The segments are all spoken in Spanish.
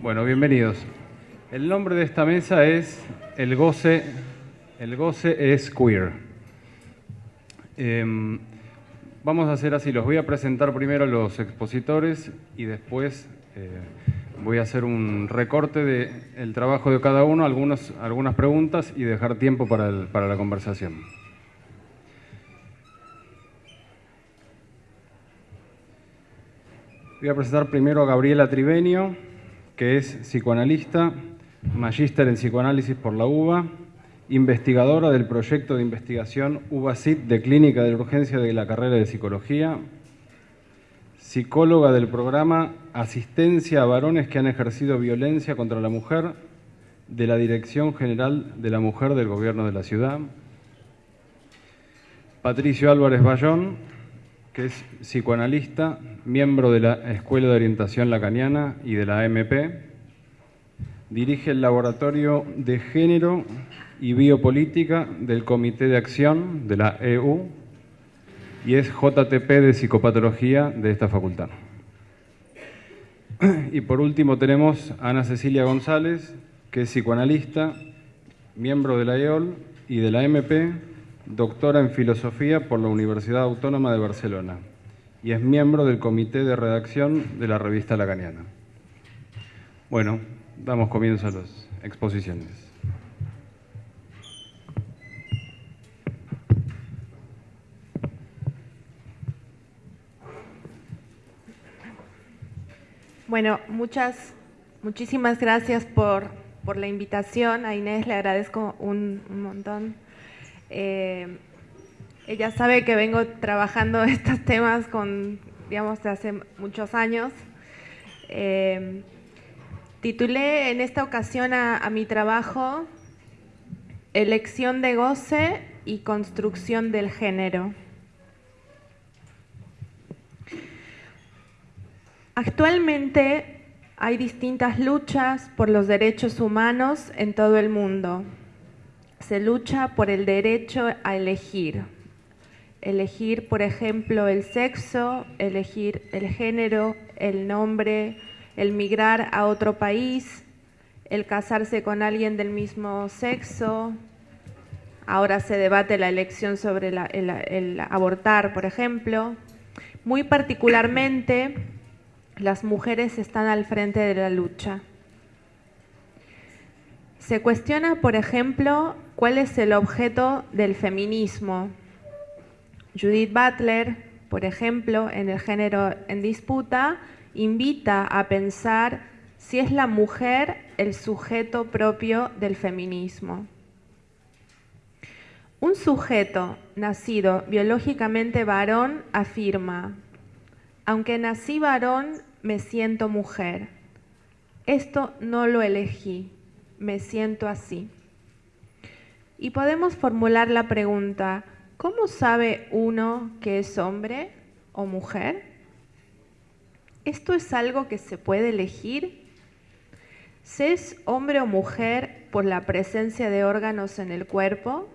Bueno, bienvenidos. El nombre de esta mesa es El goce, el goce es queer. Em, vamos a hacer así, los voy a presentar primero los expositores y después eh, voy a hacer un recorte del trabajo de cada uno, algunos, algunas preguntas y dejar tiempo para, para la conversación. Voy a presentar primero a Gabriela Trivenio, que es psicoanalista, magíster en psicoanálisis por la UBA, investigadora del proyecto de investigación UBA-CIT de Clínica de Urgencia de la carrera de Psicología, psicóloga del programa Asistencia a varones que han ejercido violencia contra la mujer de la Dirección General de la Mujer del Gobierno de la Ciudad, Patricio Álvarez Bayón, que es psicoanalista, miembro de la Escuela de Orientación Lacaniana y de la AMP. Dirige el Laboratorio de Género y Biopolítica del Comité de Acción de la EU y es JTP de Psicopatología de esta facultad. Y por último tenemos a Ana Cecilia González, que es psicoanalista, miembro de la EOL y de la MP, doctora en Filosofía por la Universidad Autónoma de Barcelona y es miembro del comité de redacción de la revista Lacaniana. Bueno, damos comienzo a las exposiciones. Bueno, muchas, muchísimas gracias por, la invitación. A Inés le agradezco un, un montón eh, ella sabe que vengo trabajando estos temas con, digamos, de hace muchos años. Eh, titulé en esta ocasión a, mi trabajo Elección de goce y construcción del género. Actualmente hay distintas luchas por los derechos humanos en todo el mundo se lucha por el derecho a elegir. Elegir, por ejemplo, el sexo, elegir el género, el nombre, el migrar a otro país, el casarse con alguien del mismo sexo. Ahora se debate la elección sobre el abortar, por ejemplo. Muy particularmente, las mujeres están al frente de la lucha. Se cuestiona, por ejemplo, cuál es el objeto del feminismo. Judith Butler, por ejemplo, en el género en disputa, invita a pensar si es la mujer el sujeto propio del feminismo. Un sujeto nacido biológicamente varón afirma, aunque nací varón, me siento mujer. Esto no lo elegí me siento así. Y podemos formular la pregunta, ¿cómo sabe uno que es hombre o mujer? ¿Esto es algo que se puede elegir? ¿Se es hombre o mujer por la presencia de órganos en el cuerpo?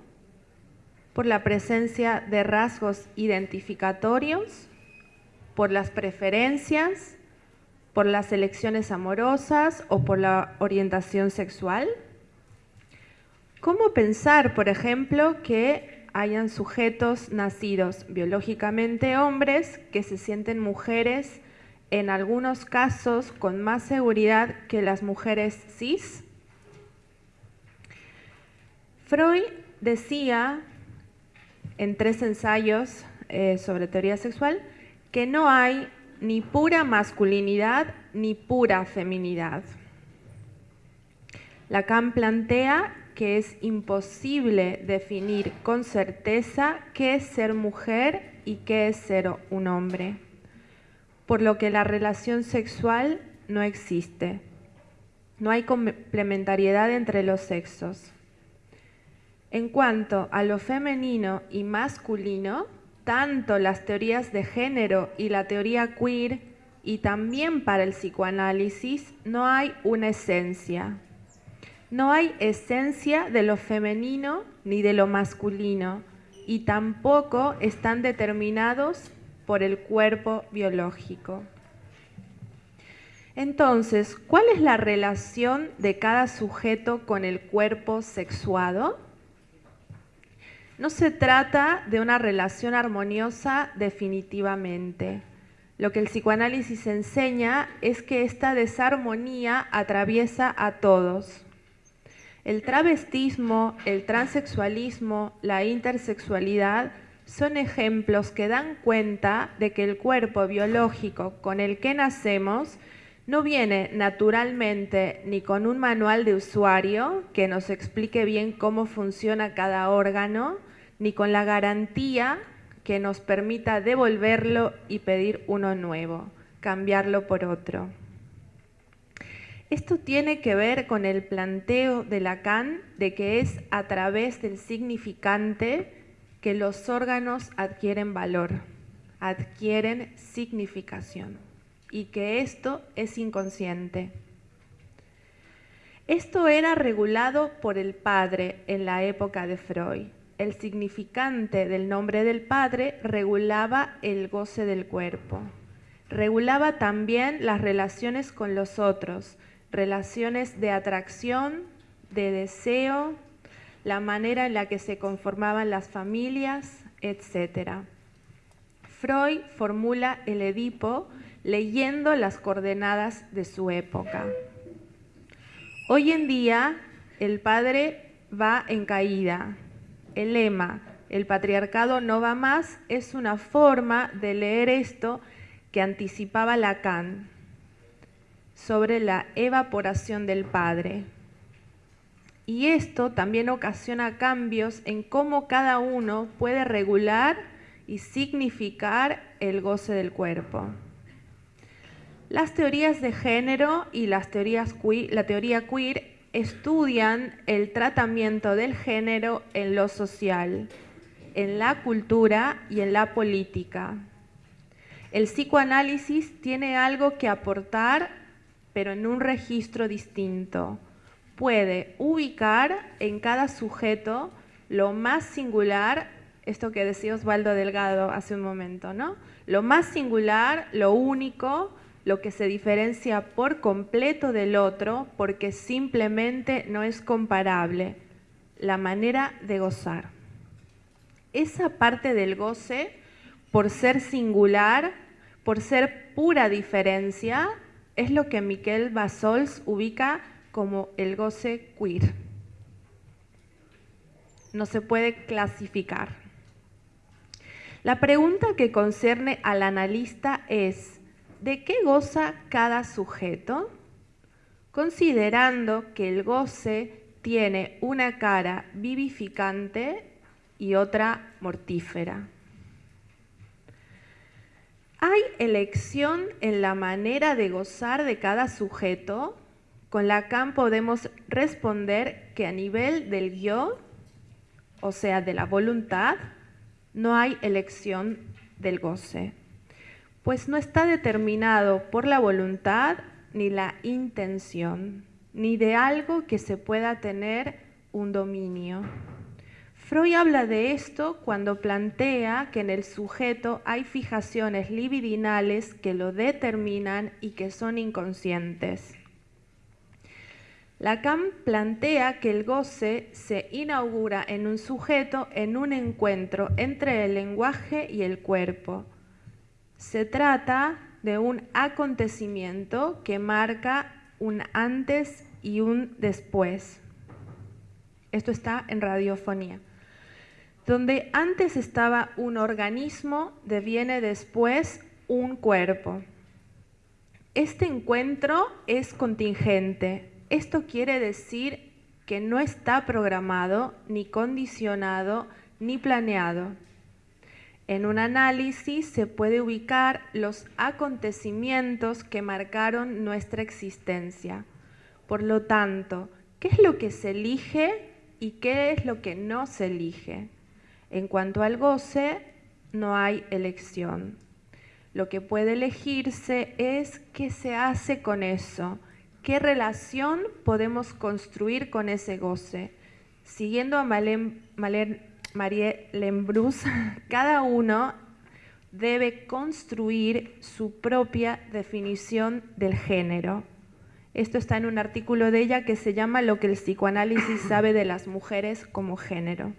¿Por la presencia de rasgos identificatorios? ¿Por las preferencias? por las elecciones amorosas o por la orientación sexual? ¿Cómo pensar, por ejemplo, que hayan sujetos nacidos biológicamente hombres que se sienten mujeres en algunos casos con más seguridad que las mujeres cis? Freud decía en tres ensayos eh, sobre teoría sexual que no hay ni pura masculinidad ni pura feminidad. Lacan plantea que es imposible definir con certeza qué es ser mujer y qué es ser un hombre, por lo que la relación sexual no existe. No hay complementariedad entre los sexos. En cuanto a lo femenino y masculino, tanto las teorías de género y la teoría queer, y también para el psicoanálisis, no hay una esencia. No hay esencia de lo femenino ni de lo masculino, y tampoco están determinados por el cuerpo biológico. Entonces, ¿cuál es la relación de cada sujeto con el cuerpo sexuado? No se trata de una relación armoniosa definitivamente. Lo que el psicoanálisis enseña es que esta desarmonía atraviesa a todos. El travestismo, el transexualismo, la intersexualidad son ejemplos que dan cuenta de que el cuerpo biológico con el que nacemos no viene naturalmente ni con un manual de usuario que nos explique bien cómo funciona cada órgano, ni con la garantía que nos permita devolverlo y pedir uno nuevo, cambiarlo por otro. Esto tiene que ver con el planteo de Lacan de que es a través del significante que los órganos adquieren valor, adquieren significación y que esto es inconsciente. Esto era regulado por el padre en la época de Freud. El significante del nombre del padre regulaba el goce del cuerpo. Regulaba también las relaciones con los otros, relaciones de atracción, de deseo, la manera en la que se conformaban las familias, etc. Freud formula el Edipo leyendo las coordenadas de su época. Hoy en día el padre va en caída. El lema, el patriarcado no va más, es una forma de leer esto que anticipaba Lacan sobre la evaporación del padre. Y esto también ocasiona cambios en cómo cada uno puede regular y significar el goce del cuerpo. Las teorías de género y las teorías la teoría queer estudian el tratamiento del género en lo social, en la cultura y en la política. El psicoanálisis tiene algo que aportar, pero en un registro distinto. Puede ubicar en cada sujeto lo más singular, esto que decía Osvaldo Delgado hace un momento, ¿no? Lo más singular, lo único, lo que se diferencia por completo del otro porque simplemente no es comparable, la manera de gozar. Esa parte del goce, por ser singular, por ser pura diferencia, es lo que Miquel Basols ubica como el goce queer. No se puede clasificar. La pregunta que concierne al analista es, ¿De qué goza cada sujeto? Considerando que el goce tiene una cara vivificante y otra mortífera. ¿Hay elección en la manera de gozar de cada sujeto? Con Lacan podemos responder que a nivel del yo, o sea, de la voluntad, no hay elección del goce pues no está determinado por la voluntad ni la intención, ni de algo que se pueda tener un dominio. Freud habla de esto cuando plantea que en el sujeto hay fijaciones libidinales que lo determinan y que son inconscientes. Lacan plantea que el goce se inaugura en un sujeto en un encuentro entre el lenguaje y el cuerpo, se trata de un acontecimiento que marca un antes y un después. Esto está en radiofonía. Donde antes estaba un organismo, deviene después un cuerpo. Este encuentro es contingente. Esto quiere decir que no está programado, ni condicionado, ni planeado. En un análisis se puede ubicar los acontecimientos que marcaron nuestra existencia. Por lo tanto, ¿qué es lo que se elige y qué es lo que no se elige? En cuanto al goce, no hay elección. Lo que puede elegirse es qué se hace con eso, qué relación podemos construir con ese goce. Siguiendo a Marie Lembrus, cada uno debe construir su propia definición del género. Esto está en un artículo de ella que se llama Lo que el psicoanálisis sabe de las mujeres como género.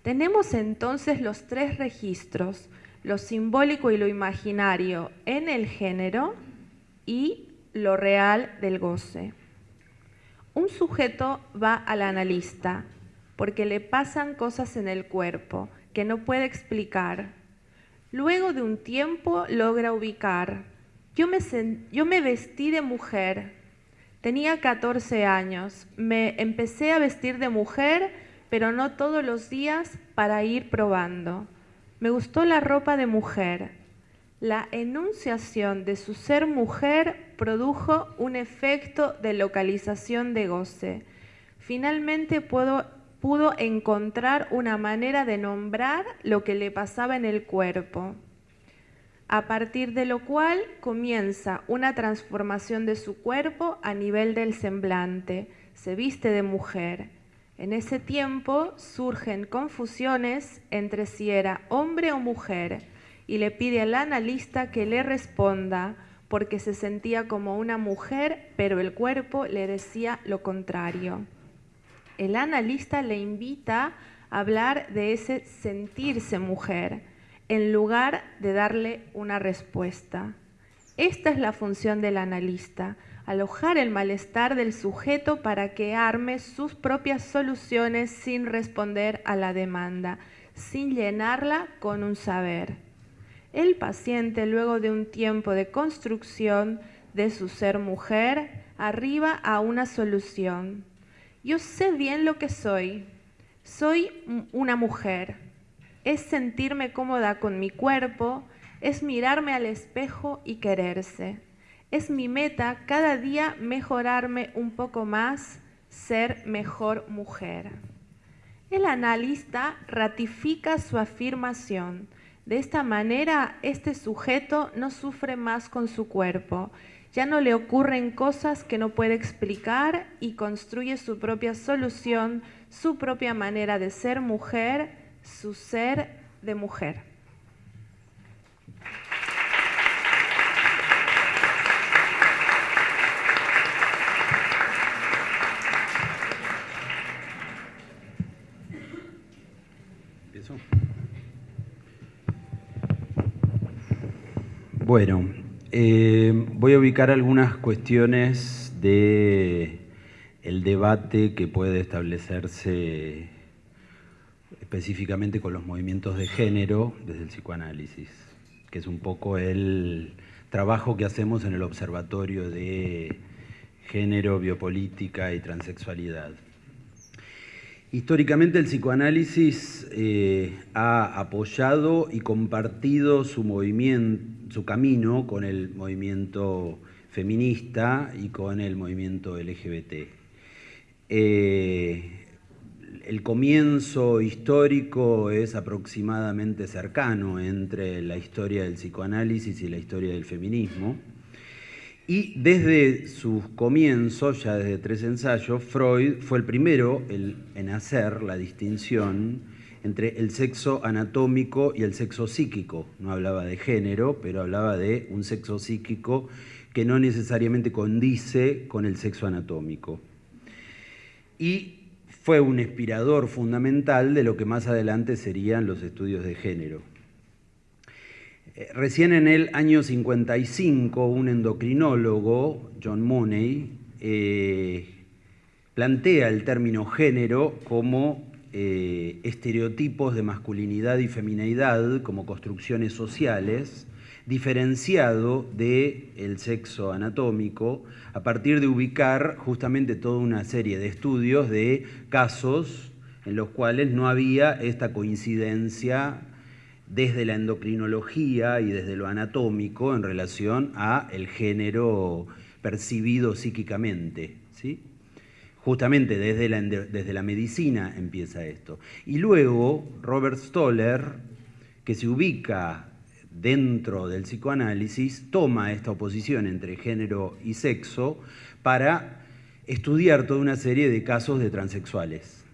Tenemos entonces los tres registros, lo simbólico y lo imaginario en el género y lo real del goce. Un sujeto va al analista porque le pasan cosas en el cuerpo que no puede explicar. Luego de un tiempo logra ubicar. Yo me, yo me vestí de mujer. Tenía 14 años. Me empecé a vestir de mujer, pero no todos los días para ir probando. Me gustó la ropa de mujer. La enunciación de su ser mujer produjo un efecto de localización de goce. Finalmente pudo pudo encontrar una manera de nombrar lo que le pasaba en el cuerpo, a partir de lo cual comienza una transformación de su cuerpo a nivel del semblante, se viste de mujer. En ese tiempo surgen confusiones entre si era hombre o mujer y le pide al analista que le responda porque se sentía como una mujer, pero el cuerpo le decía lo contrario el analista le invita a hablar de ese sentirse mujer en lugar de darle una respuesta. Esta es la función del analista, alojar el malestar del sujeto para que arme sus propias soluciones sin responder a la demanda, sin llenarla con un saber. El paciente, luego de un tiempo de construcción de su ser mujer, arriba a una solución. Yo sé bien lo que soy. Soy una mujer. Es sentirme cómoda con mi cuerpo, es mirarme al espejo y quererse. Es mi meta cada día mejorarme un poco más, ser mejor mujer. El analista ratifica su afirmación. De esta manera, este sujeto no sufre más con su cuerpo ya no le ocurren cosas que no puede explicar y construye su propia solución, su propia manera de ser mujer, su ser de mujer. Bueno, eh, voy a ubicar algunas cuestiones de el debate que puede establecerse específicamente con los movimientos de género desde el psicoanálisis, que es un poco el trabajo que hacemos en el Observatorio de Género, Biopolítica y Transexualidad. Históricamente el psicoanálisis eh, ha apoyado y compartido su movimiento, su camino con el movimiento feminista y con el movimiento LGBT. Eh, el comienzo histórico es aproximadamente cercano entre la historia del psicoanálisis y la historia del feminismo. Y desde sus comienzos, ya desde tres ensayos, Freud fue el primero en hacer la distinción entre el sexo anatómico y el sexo psíquico. No hablaba de género, pero hablaba de un sexo psíquico que no necesariamente condice con el sexo anatómico. Y fue un inspirador fundamental de lo que más adelante serían los estudios de género. Eh, recién en el año 55, un endocrinólogo, John Money, eh, plantea el término género como eh, estereotipos de masculinidad y feminidad como construcciones sociales, diferenciado del sexo anatómico, a partir de ubicar justamente toda una serie de estudios de casos en los cuales no había esta coincidencia desde la endocrinología y desde lo anatómico en relación a el género percibido psíquicamente. ¿sí? Justamente desde la, desde la medicina empieza esto. Y luego Robert Stoller que se ubica dentro del psicoanálisis, toma esta oposición entre género y sexo para estudiar toda una serie de casos de transexuales.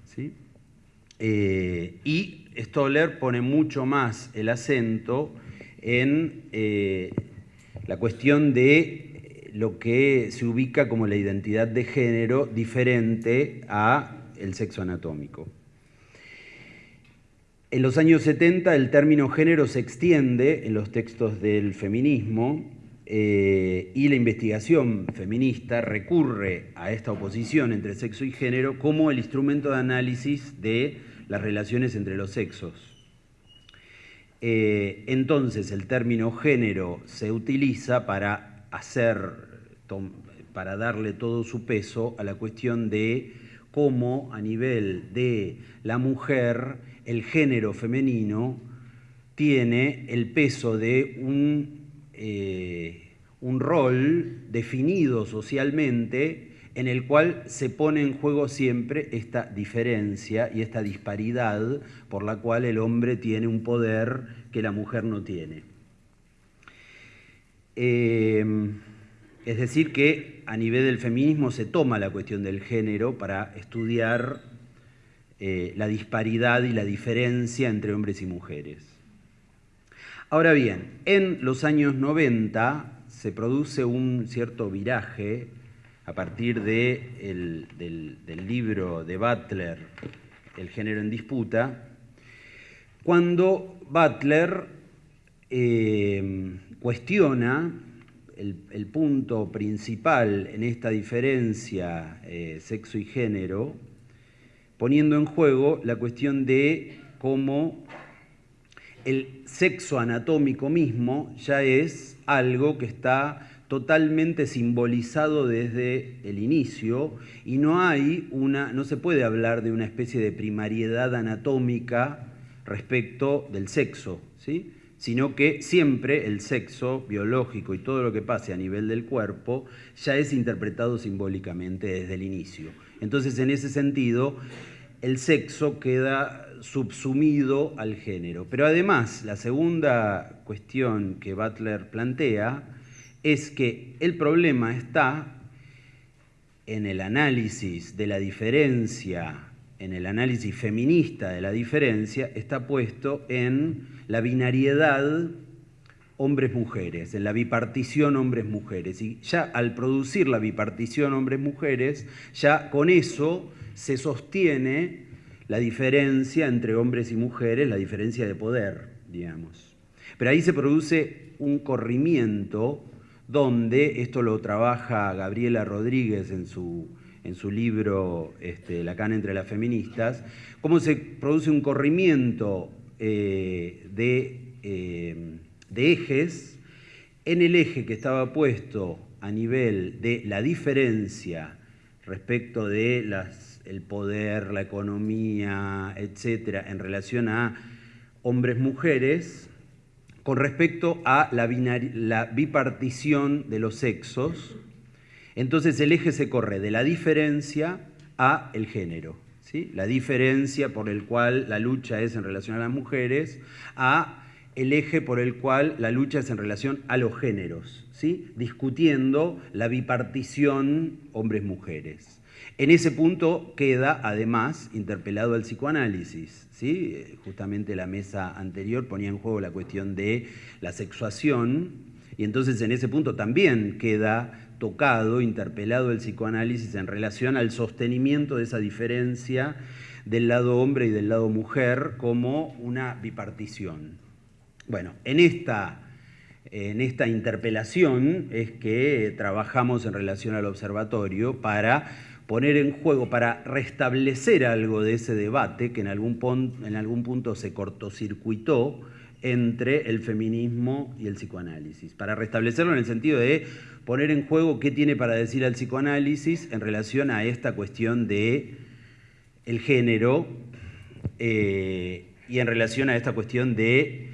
Eh, y Stoller pone mucho más el acento en eh, la cuestión de lo que se ubica como la identidad de género diferente a el sexo anatómico. En los años 70 el término género se extiende en los textos del feminismo eh, y la investigación feminista recurre a esta oposición entre sexo y género como el instrumento de análisis de las relaciones entre los sexos. Eh, entonces el término género se utiliza para hacer, para darle todo su peso a la cuestión de cómo a nivel de la mujer el género femenino tiene el peso de un, eh, un rol definido socialmente en el cual se pone en juego siempre esta diferencia y esta disparidad por la cual el hombre tiene un poder que la mujer no tiene. Eh, es decir, que a nivel del feminismo se toma la cuestión del género para estudiar eh, la disparidad y la diferencia entre hombres y mujeres. Ahora bien, en los años 90 se produce un cierto viraje a partir del, libro de Butler, El género en disputa, cuando Butler eh, cuestiona el, punto principal en esta diferencia eh, sexo y género, poniendo en juego la cuestión de cómo el sexo anatómico mismo ya es algo que está totalmente simbolizado desde el inicio y no hay una no se puede hablar de una especie de primariedad anatómica respecto del sexo, ¿sí? sino que siempre el sexo biológico y todo lo que pase a nivel del cuerpo ya es interpretado simbólicamente desde el inicio. Entonces, en ese sentido, el sexo queda subsumido al género. Pero además, la segunda cuestión que Butler plantea es que el problema está en el análisis de la diferencia, en el análisis feminista de la diferencia, está puesto en la binariedad hombres-mujeres, en la bipartición hombres-mujeres. Y ya al producir la bipartición hombres-mujeres, ya con eso se sostiene la diferencia entre hombres y mujeres, la diferencia de poder, digamos. Pero ahí se produce un corrimiento donde, esto lo trabaja Gabriela Rodríguez en su, en su libro este, Lacan entre las feministas, cómo se produce un corrimiento eh, de, eh, de ejes en el eje que estaba puesto a nivel de la diferencia respecto de las, el poder, la economía, etcétera, en relación a hombres-mujeres, con respecto a la, bipartición de los sexos, entonces el eje se corre de la diferencia a el género. ¿sí? La diferencia por el cual la lucha es en relación a las mujeres, a el eje por el cual la lucha es en relación a los géneros, ¿sí? discutiendo la bipartición hombres-mujeres. En ese punto queda además interpelado el psicoanálisis. ¿sí? Justamente la mesa anterior ponía en juego la cuestión de la sexuación y entonces en ese punto también queda tocado, interpelado el psicoanálisis en relación al sostenimiento de esa diferencia del lado hombre y del lado mujer como una bipartición. Bueno, en esta, en esta interpelación es que trabajamos en relación al observatorio para poner en juego, para restablecer algo de ese debate que en algún, en algún punto se cortocircuitó entre el feminismo y el psicoanálisis, para restablecerlo en el sentido de poner en juego qué tiene para decir el psicoanálisis en relación a esta cuestión de el género eh, y en relación a esta cuestión de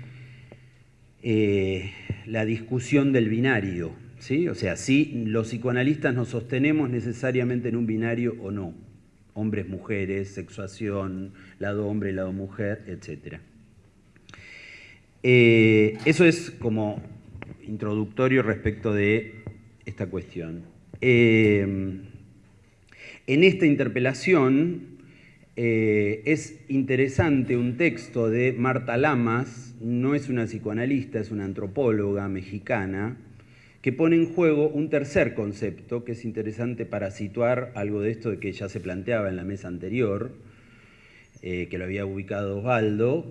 eh, la discusión del binario. ¿Sí? O sea, si los psicoanalistas nos sostenemos necesariamente en un binario o no. Hombres, mujeres, sexuación, lado hombre, lado mujer, etc. Eh, eso es como introductorio respecto de esta cuestión. Eh, en esta interpelación eh, es interesante un texto de Marta Lamas, no es una psicoanalista, es una antropóloga mexicana, que pone en juego un tercer concepto que es interesante para situar algo de esto que ya se planteaba en la mesa anterior, eh, que lo había ubicado Osvaldo,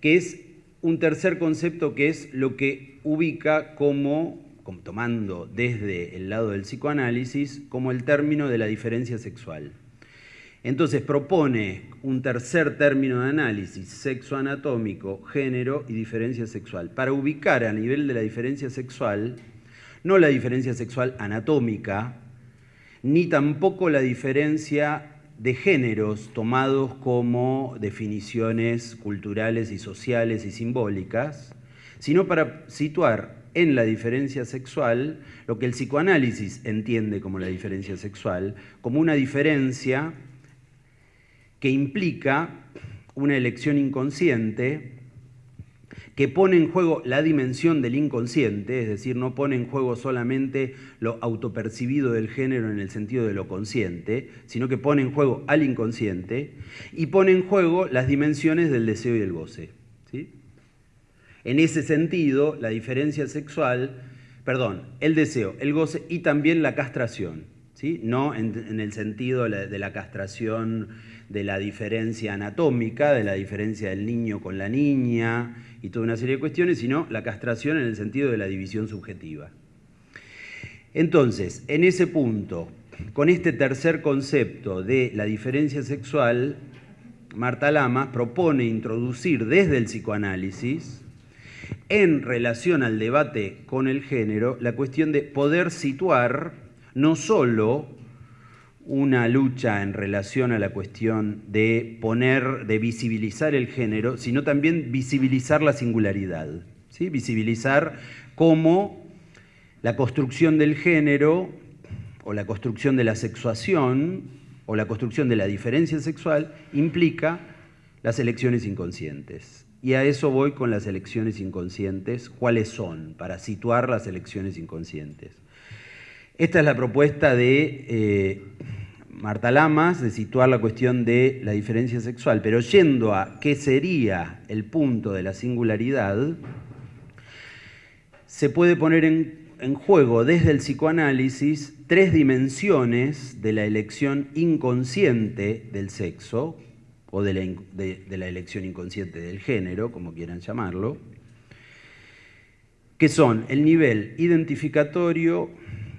que es un tercer concepto que es lo que ubica como, tomando desde el lado del psicoanálisis, como el término de la diferencia sexual. Entonces propone un tercer término de análisis, sexo anatómico, género y diferencia sexual, para ubicar a nivel de la diferencia sexual, no la diferencia sexual anatómica, ni tampoco la diferencia de géneros tomados como definiciones culturales y sociales y simbólicas, sino para situar en la diferencia sexual lo que el psicoanálisis entiende como la diferencia sexual, como una diferencia que implica una elección inconsciente que pone en juego la dimensión del inconsciente, es decir, no pone en juego solamente lo autopercibido del género en el sentido de lo consciente, sino que pone en juego al inconsciente y pone en juego las dimensiones del deseo y el goce. ¿sí? En ese sentido, la diferencia sexual, perdón, el deseo, el goce y también la castración, no en, el sentido de la castración de la diferencia anatómica, de la diferencia del niño con la niña y toda una serie de cuestiones, sino la castración en el sentido de la división subjetiva. Entonces, en ese punto, con este tercer concepto de la diferencia sexual, Marta Lama propone introducir desde el psicoanálisis, en relación al debate con el género, la cuestión de poder situar no solo una lucha en relación a la cuestión de poner, de visibilizar el género, sino también visibilizar la singularidad, ¿sí? visibilizar cómo la construcción del género o la construcción de la sexuación o la construcción de la diferencia sexual implica las elecciones inconscientes. Y a eso voy con las elecciones inconscientes, cuáles son, para situar las elecciones inconscientes. Esta es la propuesta de eh, Marta Lamas de situar la cuestión de la diferencia sexual, pero yendo a qué sería el punto de la singularidad, se puede poner en, juego desde el psicoanálisis tres dimensiones de la elección inconsciente del sexo, o de la, de la elección inconsciente del género, como quieran llamarlo, que son el nivel identificatorio,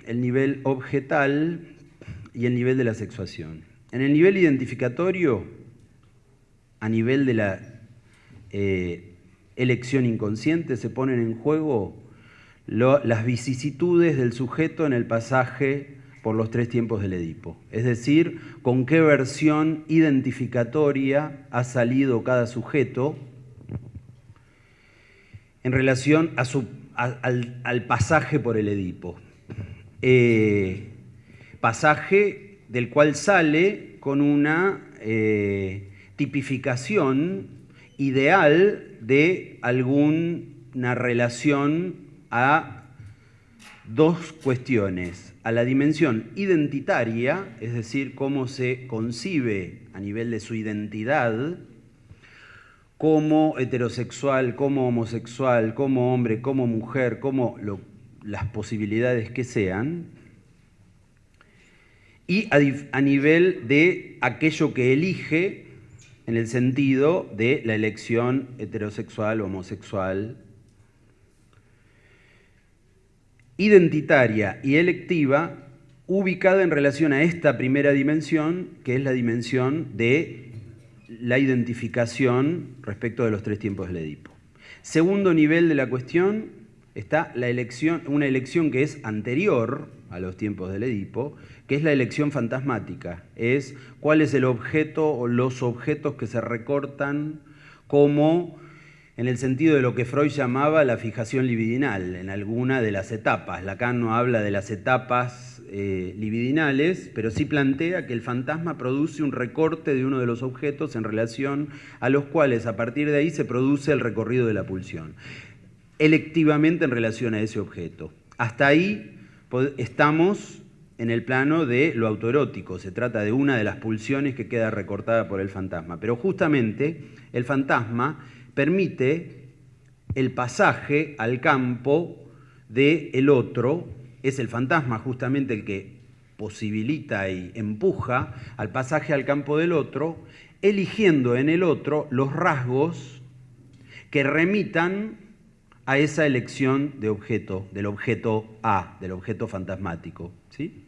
el nivel objetal y el nivel de la sexuación. En el nivel identificatorio, a nivel de la eh, elección inconsciente, se ponen en juego las vicisitudes del sujeto en el pasaje por los tres tiempos del Edipo. Es decir, con qué versión identificatoria ha salido cada sujeto en relación al, pasaje por el Edipo. Eh, pasaje del cual sale con una eh, tipificación ideal de alguna relación a dos cuestiones, a la dimensión identitaria, es decir, cómo se concibe a nivel de su identidad, como heterosexual, como homosexual, como hombre, como mujer, como las posibilidades que sean, y a, nivel de aquello que elige en el sentido de la elección heterosexual o homosexual, identitaria y electiva, ubicada en relación a esta primera dimensión, que es la dimensión de la identificación respecto de los tres tiempos del Edipo. Segundo nivel de la cuestión está la elección, una elección que es anterior a los tiempos del Edipo, que es la elección fantasmática, es cuál es el objeto o los objetos que se recortan como en el sentido de lo que Freud llamaba la fijación libidinal, en alguna de las etapas. Lacan no habla de las etapas eh, libidinales, pero sí plantea que el fantasma produce un recorte de uno de los objetos en relación a los cuales a partir de ahí se produce el recorrido de la pulsión, electivamente en relación a ese objeto. Hasta ahí estamos en el plano de lo autoerótico, se trata de una de las pulsiones que queda recortada por el fantasma, pero justamente el fantasma permite el pasaje al campo del el otro, es el fantasma justamente el que posibilita y empuja al pasaje al campo del otro, eligiendo en el otro los rasgos que remitan a esa elección de objeto, del objeto A, del objeto fantasmático. ¿sí?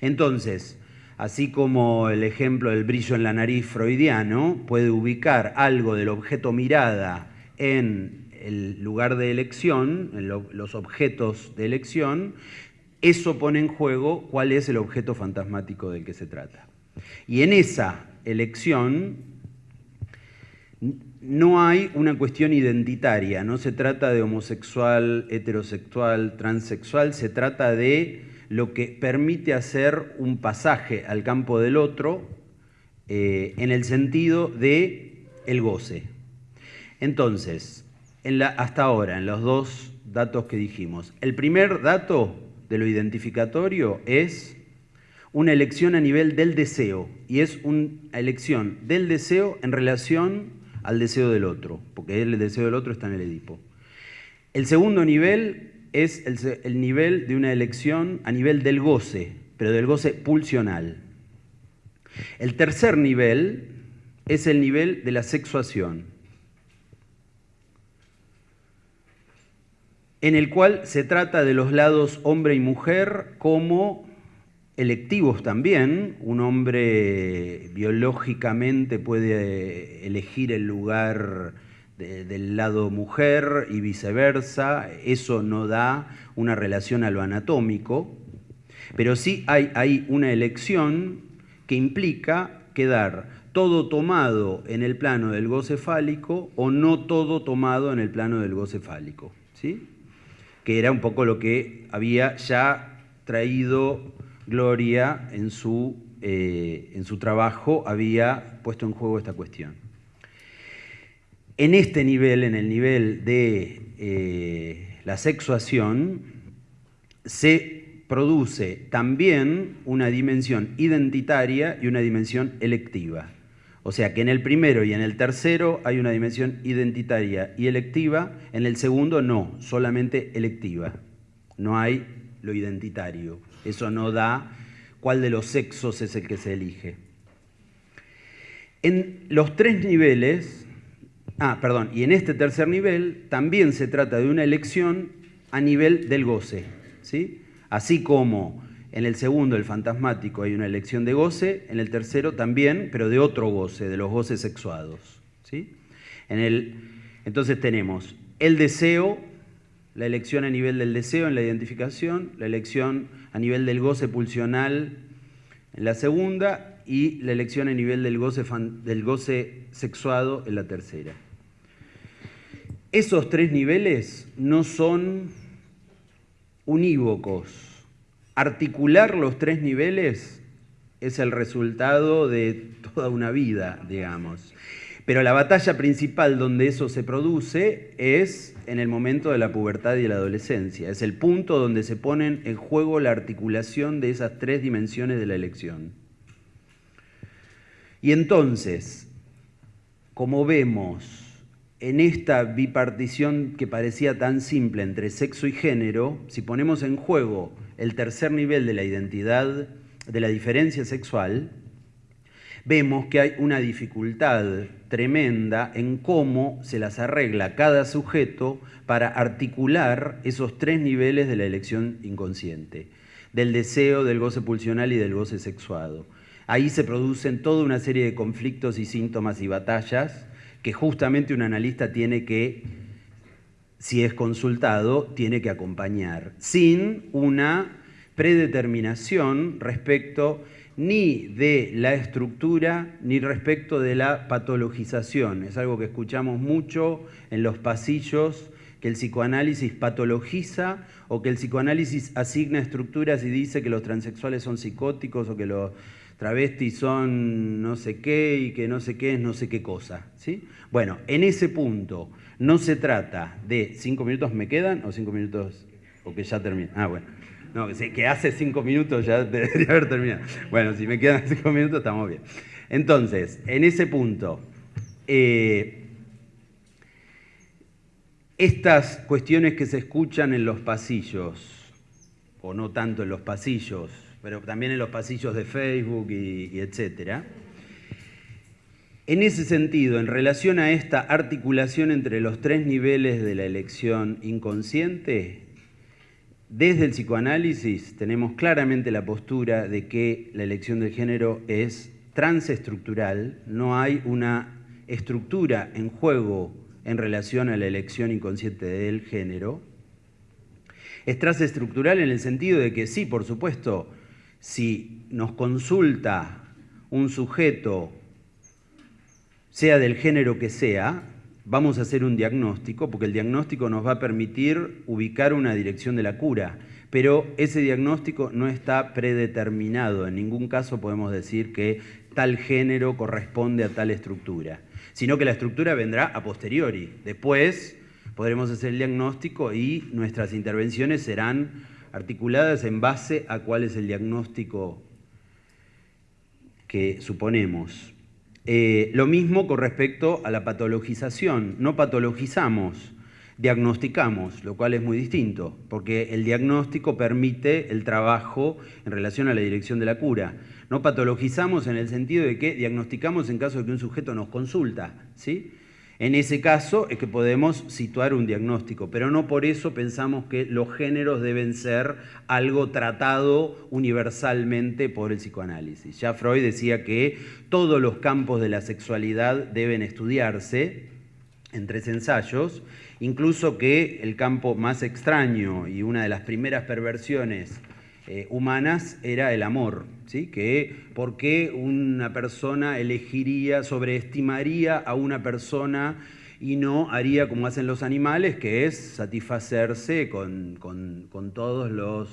Entonces, así como el ejemplo del brillo en la nariz freudiano puede ubicar algo del objeto mirada en el lugar de elección, en los objetos de elección, eso pone en juego cuál es el objeto fantasmático del que se trata. Y en esa elección no hay una cuestión identitaria, no se trata de homosexual, heterosexual, transexual, se trata de lo que permite hacer un pasaje al campo del otro eh, en el sentido de el goce. Entonces, hasta ahora, en los dos datos que dijimos, el primer dato de lo identificatorio es una elección a nivel del deseo, y es una elección del deseo en relación al deseo del otro, porque el deseo del otro está en el Edipo. El segundo nivel es el, nivel de una elección a nivel del goce, pero del goce pulsional. El tercer nivel es el nivel de la sexuación, en el cual se trata de los lados hombre y mujer como electivos también. Un hombre biológicamente puede elegir el lugar del lado mujer y viceversa, eso no da una relación a lo anatómico, pero sí hay, hay una elección que implica quedar todo tomado en el plano del goce fálico o no todo tomado en el plano del goce fálico, ¿sí? que era un poco lo que había ya traído Gloria en su, eh, en su trabajo, había puesto en juego esta cuestión. En este nivel, en el nivel de eh, la sexuación, se produce también una dimensión identitaria y una dimensión electiva. O sea que en el primero y en el tercero hay una dimensión identitaria y electiva, en el segundo no, solamente electiva. No hay lo identitario. Eso no da cuál de los sexos es el que se elige. En los tres niveles Ah, perdón, y en este tercer nivel también se trata de una elección a nivel del goce, ¿sí? Así como en el segundo, el fantasmático, hay una elección de goce, en el tercero también, pero de otro goce, de los goces sexuados, ¿sí? En el, entonces tenemos el deseo, la elección a nivel del deseo en la identificación, la elección a nivel del goce pulsional en la segunda y la elección a nivel del goce, del goce sexuado en la tercera. Esos tres niveles no son unívocos. Articular los tres niveles es el resultado de toda una vida, digamos. Pero la batalla principal donde eso se produce es en el momento de la pubertad y la adolescencia. Es el punto donde se ponen en juego la articulación de esas tres dimensiones de la elección. Y entonces, como vemos, en esta bipartición que parecía tan simple entre sexo y género, si ponemos en juego el tercer nivel de la identidad, de la diferencia sexual, vemos que hay una dificultad tremenda en cómo se las arregla cada sujeto para articular esos tres niveles de la elección inconsciente, del deseo, del goce pulsional y del goce sexuado. Ahí se producen toda una serie de conflictos y síntomas y batallas que justamente un analista tiene que, si es consultado, tiene que acompañar, sin una predeterminación respecto ni de la estructura ni respecto de la patologización. Es algo que escuchamos mucho en los pasillos, que el psicoanálisis patologiza o que el psicoanálisis asigna estructuras y dice que los transexuales son psicóticos o que los travestis son no sé qué y que no sé qué es no sé qué cosa. ¿sí? Bueno, en ese punto no se trata de cinco minutos me quedan o cinco minutos o que ya termina. Ah, bueno. No, que hace cinco minutos ya debería haber terminado. Bueno, si me quedan cinco minutos estamos bien. Entonces, en ese punto, eh, estas cuestiones que se escuchan en los pasillos, o no tanto en los pasillos, pero también en los pasillos de Facebook y, y etcétera, en ese sentido, en relación a esta articulación entre los tres niveles de la elección inconsciente, desde el psicoanálisis tenemos claramente la postura de que la elección del género es transestructural, no hay una estructura en juego en relación a la elección inconsciente del género. Es transestructural en el sentido de que sí, por supuesto, si nos consulta un sujeto, sea del género que sea, vamos a hacer un diagnóstico, porque el diagnóstico nos va a permitir ubicar una dirección de la cura, pero ese diagnóstico no está predeterminado. En ningún caso podemos decir que tal género corresponde a tal estructura, sino que la estructura vendrá a posteriori. Después podremos hacer el diagnóstico y nuestras intervenciones serán articuladas en base a cuál es el diagnóstico que suponemos. Eh, lo mismo con respecto a la patologización. No patologizamos, diagnosticamos, lo cual es muy distinto, porque el diagnóstico permite el trabajo en relación a la dirección de la cura. No patologizamos en el sentido de que diagnosticamos en caso de que un sujeto nos consulta, ¿sí? En ese caso es que podemos situar un diagnóstico, pero no por eso pensamos que los géneros deben ser algo tratado universalmente por el psicoanálisis. Ya Freud decía que todos los campos de la sexualidad deben estudiarse en tres ensayos, incluso que el campo más extraño y una de las primeras perversiones eh, humanas era el amor, ¿sí? que por qué una persona elegiría, sobreestimaría a una persona y no haría como hacen los animales, que es satisfacerse con, todos los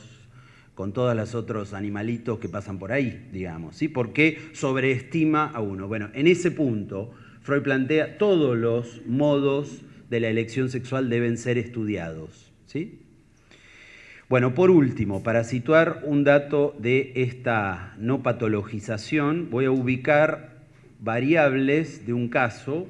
con todos los otros animalitos que pasan por ahí, digamos, ¿sí? ¿Por qué sobreestima a uno? Bueno, en ese punto Freud plantea todos los modos de la elección sexual deben ser estudiados, ¿sí? Bueno, por último, para situar un dato de esta no patologización, voy a ubicar variables de un caso.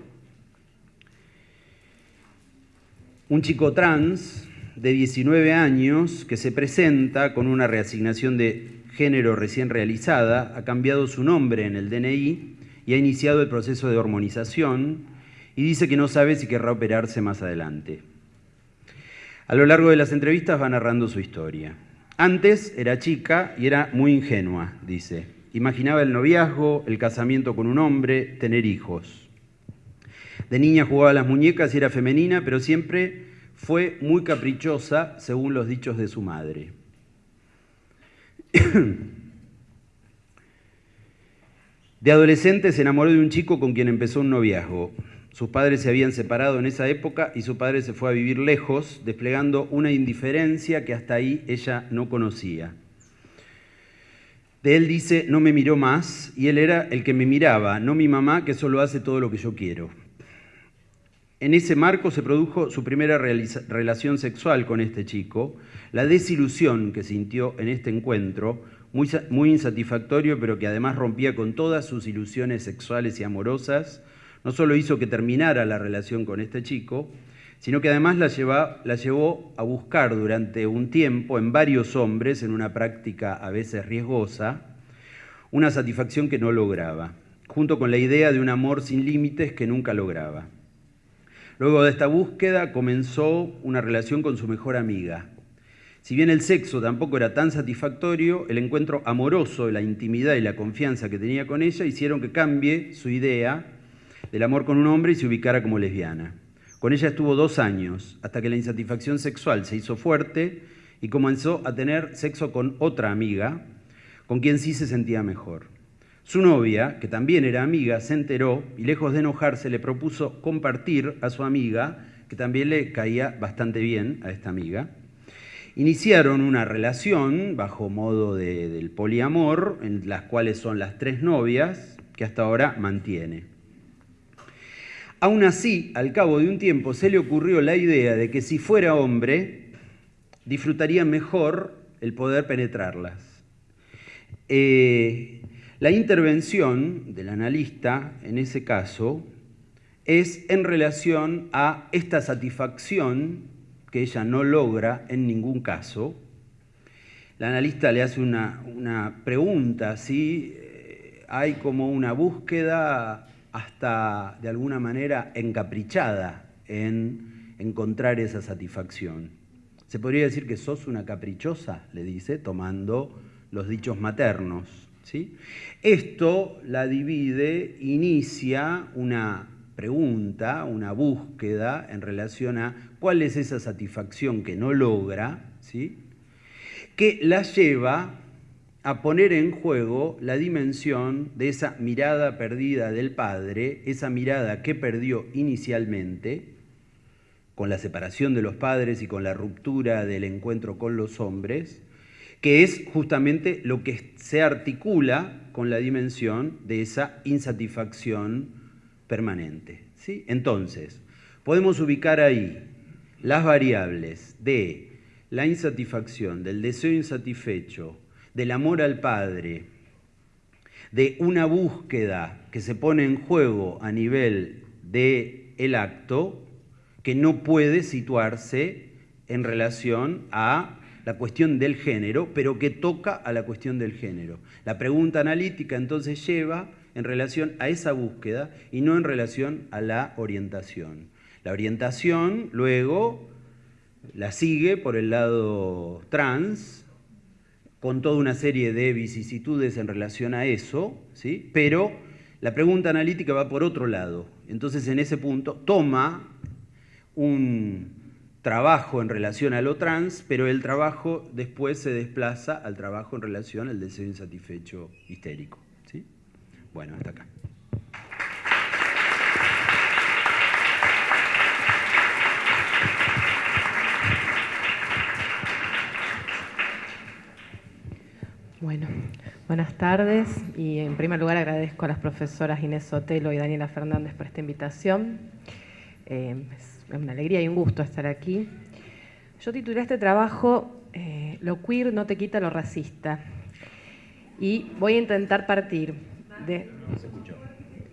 Un chico trans de 19 años que se presenta con una reasignación de género recién realizada, ha cambiado su nombre en el DNI y ha iniciado el proceso de hormonización y dice que no sabe si querrá operarse más adelante. A lo largo de las entrevistas va narrando su historia. Antes era chica y era muy ingenua, dice. Imaginaba el noviazgo, el casamiento con un hombre, tener hijos. De niña jugaba a las muñecas y era femenina, pero siempre fue muy caprichosa, según los dichos de su madre. De adolescente se enamoró de un chico con quien empezó un noviazgo. Sus padres se habían separado en esa época y su padre se fue a vivir lejos, desplegando una indiferencia que hasta ahí ella no conocía. De él dice, no me miró más, y él era el que me miraba, no mi mamá que solo hace todo lo que yo quiero. En ese marco se produjo su primera relación sexual con este chico, la desilusión que sintió en este encuentro, muy, muy insatisfactorio, pero que además rompía con todas sus ilusiones sexuales y amorosas, no solo hizo que terminara la relación con este chico, sino que además la, la llevó a buscar durante un tiempo en varios hombres, en una práctica a veces riesgosa, una satisfacción que no lograba, junto con la idea de un amor sin límites que nunca lograba. Luego de esta búsqueda comenzó una relación con su mejor amiga. Si bien el sexo tampoco era tan satisfactorio, el encuentro amoroso, la intimidad y la confianza que tenía con ella hicieron que cambie su idea del amor con un hombre y se ubicara como lesbiana. Con ella estuvo dos años, hasta que la insatisfacción sexual se hizo fuerte y comenzó a tener sexo con otra amiga, con quien sí se sentía mejor. Su novia, que también era amiga, se enteró y lejos de enojarse le propuso compartir a su amiga, que también le caía bastante bien a esta amiga. Iniciaron una relación bajo modo del poliamor, en las cuales son las tres novias, que hasta ahora mantiene. Aún así, al cabo de un tiempo se le ocurrió la idea de que si fuera hombre, disfrutaría mejor el poder penetrarlas. Eh, la intervención del analista, en ese caso, es en relación a esta satisfacción que ella no logra en ningún caso. La analista le hace una, pregunta, ¿sí? Eh, hay como una búsqueda hasta de alguna manera encaprichada en encontrar esa satisfacción. Se podría decir que sos una caprichosa, le dice, tomando los dichos maternos. Esto la divide, inicia una pregunta, una búsqueda en relación a cuál es esa satisfacción que no logra, ¿sí? que la lleva a poner en juego la dimensión de esa mirada perdida del padre, esa mirada que perdió inicialmente, con la separación de los padres y con la ruptura del encuentro con los hombres, que es justamente lo que se articula con la dimensión de esa insatisfacción permanente. ¿sí? Entonces, podemos ubicar ahí las variables de la insatisfacción, del deseo insatisfecho, del amor al Padre, de una búsqueda que se pone en juego a nivel del el acto, que no puede situarse en relación a la cuestión del género, pero que toca a la cuestión del género. La pregunta analítica entonces lleva en relación a esa búsqueda y no en relación a la orientación. La orientación luego la sigue por el lado trans, con toda una serie de vicisitudes en relación a eso, ¿sí? pero la pregunta analítica va por otro lado. Entonces en ese punto toma un, trabajo en relación a lo trans, pero el trabajo después se desplaza al trabajo en relación al deseo insatisfecho histérico. ¿sí? Bueno, hasta acá. Bueno, buenas tardes y en primer lugar agradezco a las profesoras Inés Sotelo y Daniela Fernández por esta invitación. Eh, es una alegría y un gusto estar aquí. Yo titulé este trabajo eh, Lo queer no te quita lo racista. Y voy a intentar partir de...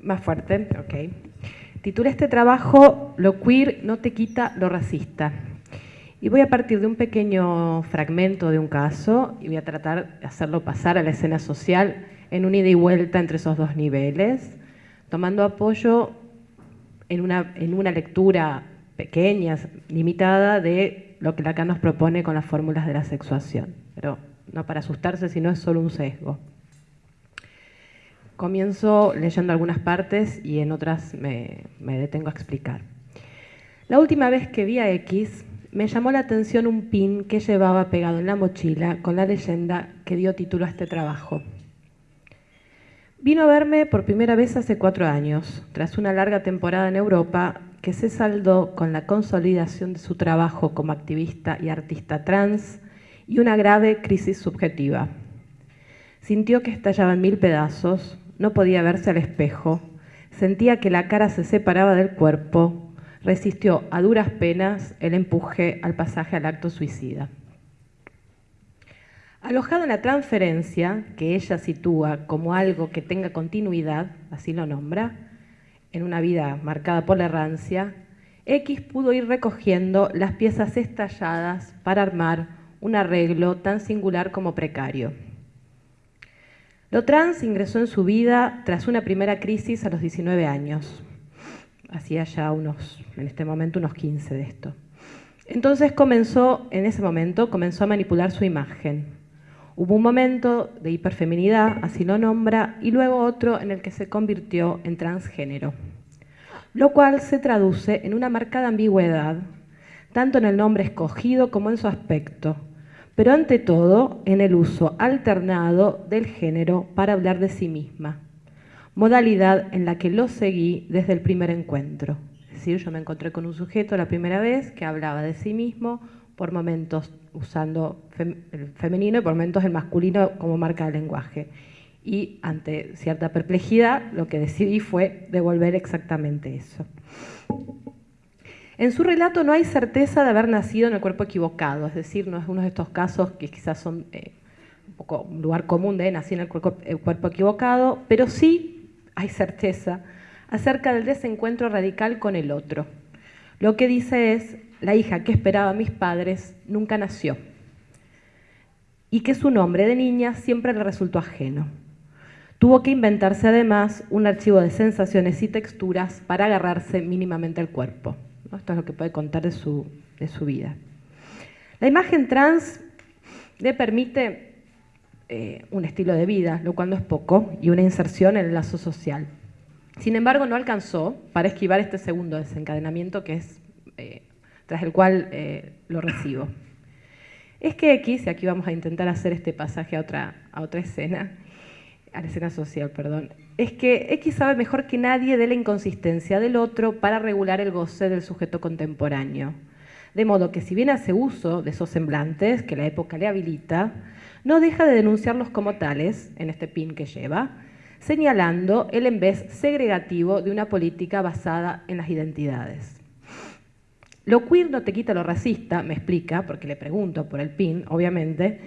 Más fuerte, ok. Titulé este trabajo Lo queer no te quita lo racista. Y voy a partir de un pequeño fragmento de un caso y voy a tratar de hacerlo pasar a la escena social en un ida y vuelta entre esos dos niveles, tomando apoyo en una, en una lectura pequeña, limitada, de lo que Lacan nos propone con las fórmulas de la sexuación. Pero no para asustarse, sino es solo un sesgo. Comienzo leyendo algunas partes y en otras me, me detengo a explicar. La última vez que vi a X, me llamó la atención un pin que llevaba pegado en la mochila con la leyenda que dio título a este trabajo. Vino a verme por primera vez hace cuatro años, tras una larga temporada en Europa que se saldó con la consolidación de su trabajo como activista y artista trans y una grave crisis subjetiva. Sintió que estallaba en mil pedazos, no podía verse al espejo, sentía que la cara se separaba del cuerpo, resistió a duras penas el empuje al pasaje al acto suicida. Alojado en la transferencia, que ella sitúa como algo que tenga continuidad, así lo nombra, en una vida marcada por la errancia, X pudo ir recogiendo las piezas estalladas para armar un arreglo tan singular como precario. Lo trans ingresó en su vida tras una primera crisis a los 19 años. Hacía ya unos, en este momento, unos 15 de esto. Entonces comenzó, en ese momento, comenzó a manipular su imagen, Hubo un momento de hiperfeminidad, así lo nombra, y luego otro en el que se convirtió en transgénero, lo cual se traduce en una marcada ambigüedad, tanto en el nombre escogido como en su aspecto, pero ante todo en el uso alternado del género para hablar de sí misma, modalidad en la que lo seguí desde el primer encuentro. Es decir, yo me encontré con un sujeto la primera vez que hablaba de sí mismo, por momentos usando el femenino y por momentos el masculino como marca de lenguaje. Y ante cierta perplejidad, lo que decidí fue devolver exactamente eso. En su relato no hay certeza de haber nacido en el cuerpo equivocado, es decir, no es uno de estos casos que quizás son eh, un poco lugar común de nacer en el cuerpo equivocado, pero sí hay certeza acerca del desencuentro radical con el otro. Lo que dice es, la hija que esperaba a mis padres nunca nació y que su nombre de niña siempre le resultó ajeno. Tuvo que inventarse además un archivo de sensaciones y texturas para agarrarse mínimamente al cuerpo. Esto es lo que puede contar de su, de su vida. La imagen trans le permite eh, un estilo de vida, lo cual no es poco, y una inserción en el lazo social. Sin embargo, no alcanzó para esquivar este segundo desencadenamiento que es eh, tras el cual eh, lo recibo. Es que X, y aquí vamos a intentar hacer este pasaje a otra, a otra escena, a la escena social, perdón, es que X sabe mejor que nadie de la inconsistencia del otro para regular el goce del sujeto contemporáneo. De modo que si bien hace uso de esos semblantes que la época le habilita, no deja de denunciarlos como tales, en este pin que lleva, señalando el vez segregativo de una política basada en las identidades. Lo queer no te quita lo racista, me explica, porque le pregunto por el PIN, obviamente,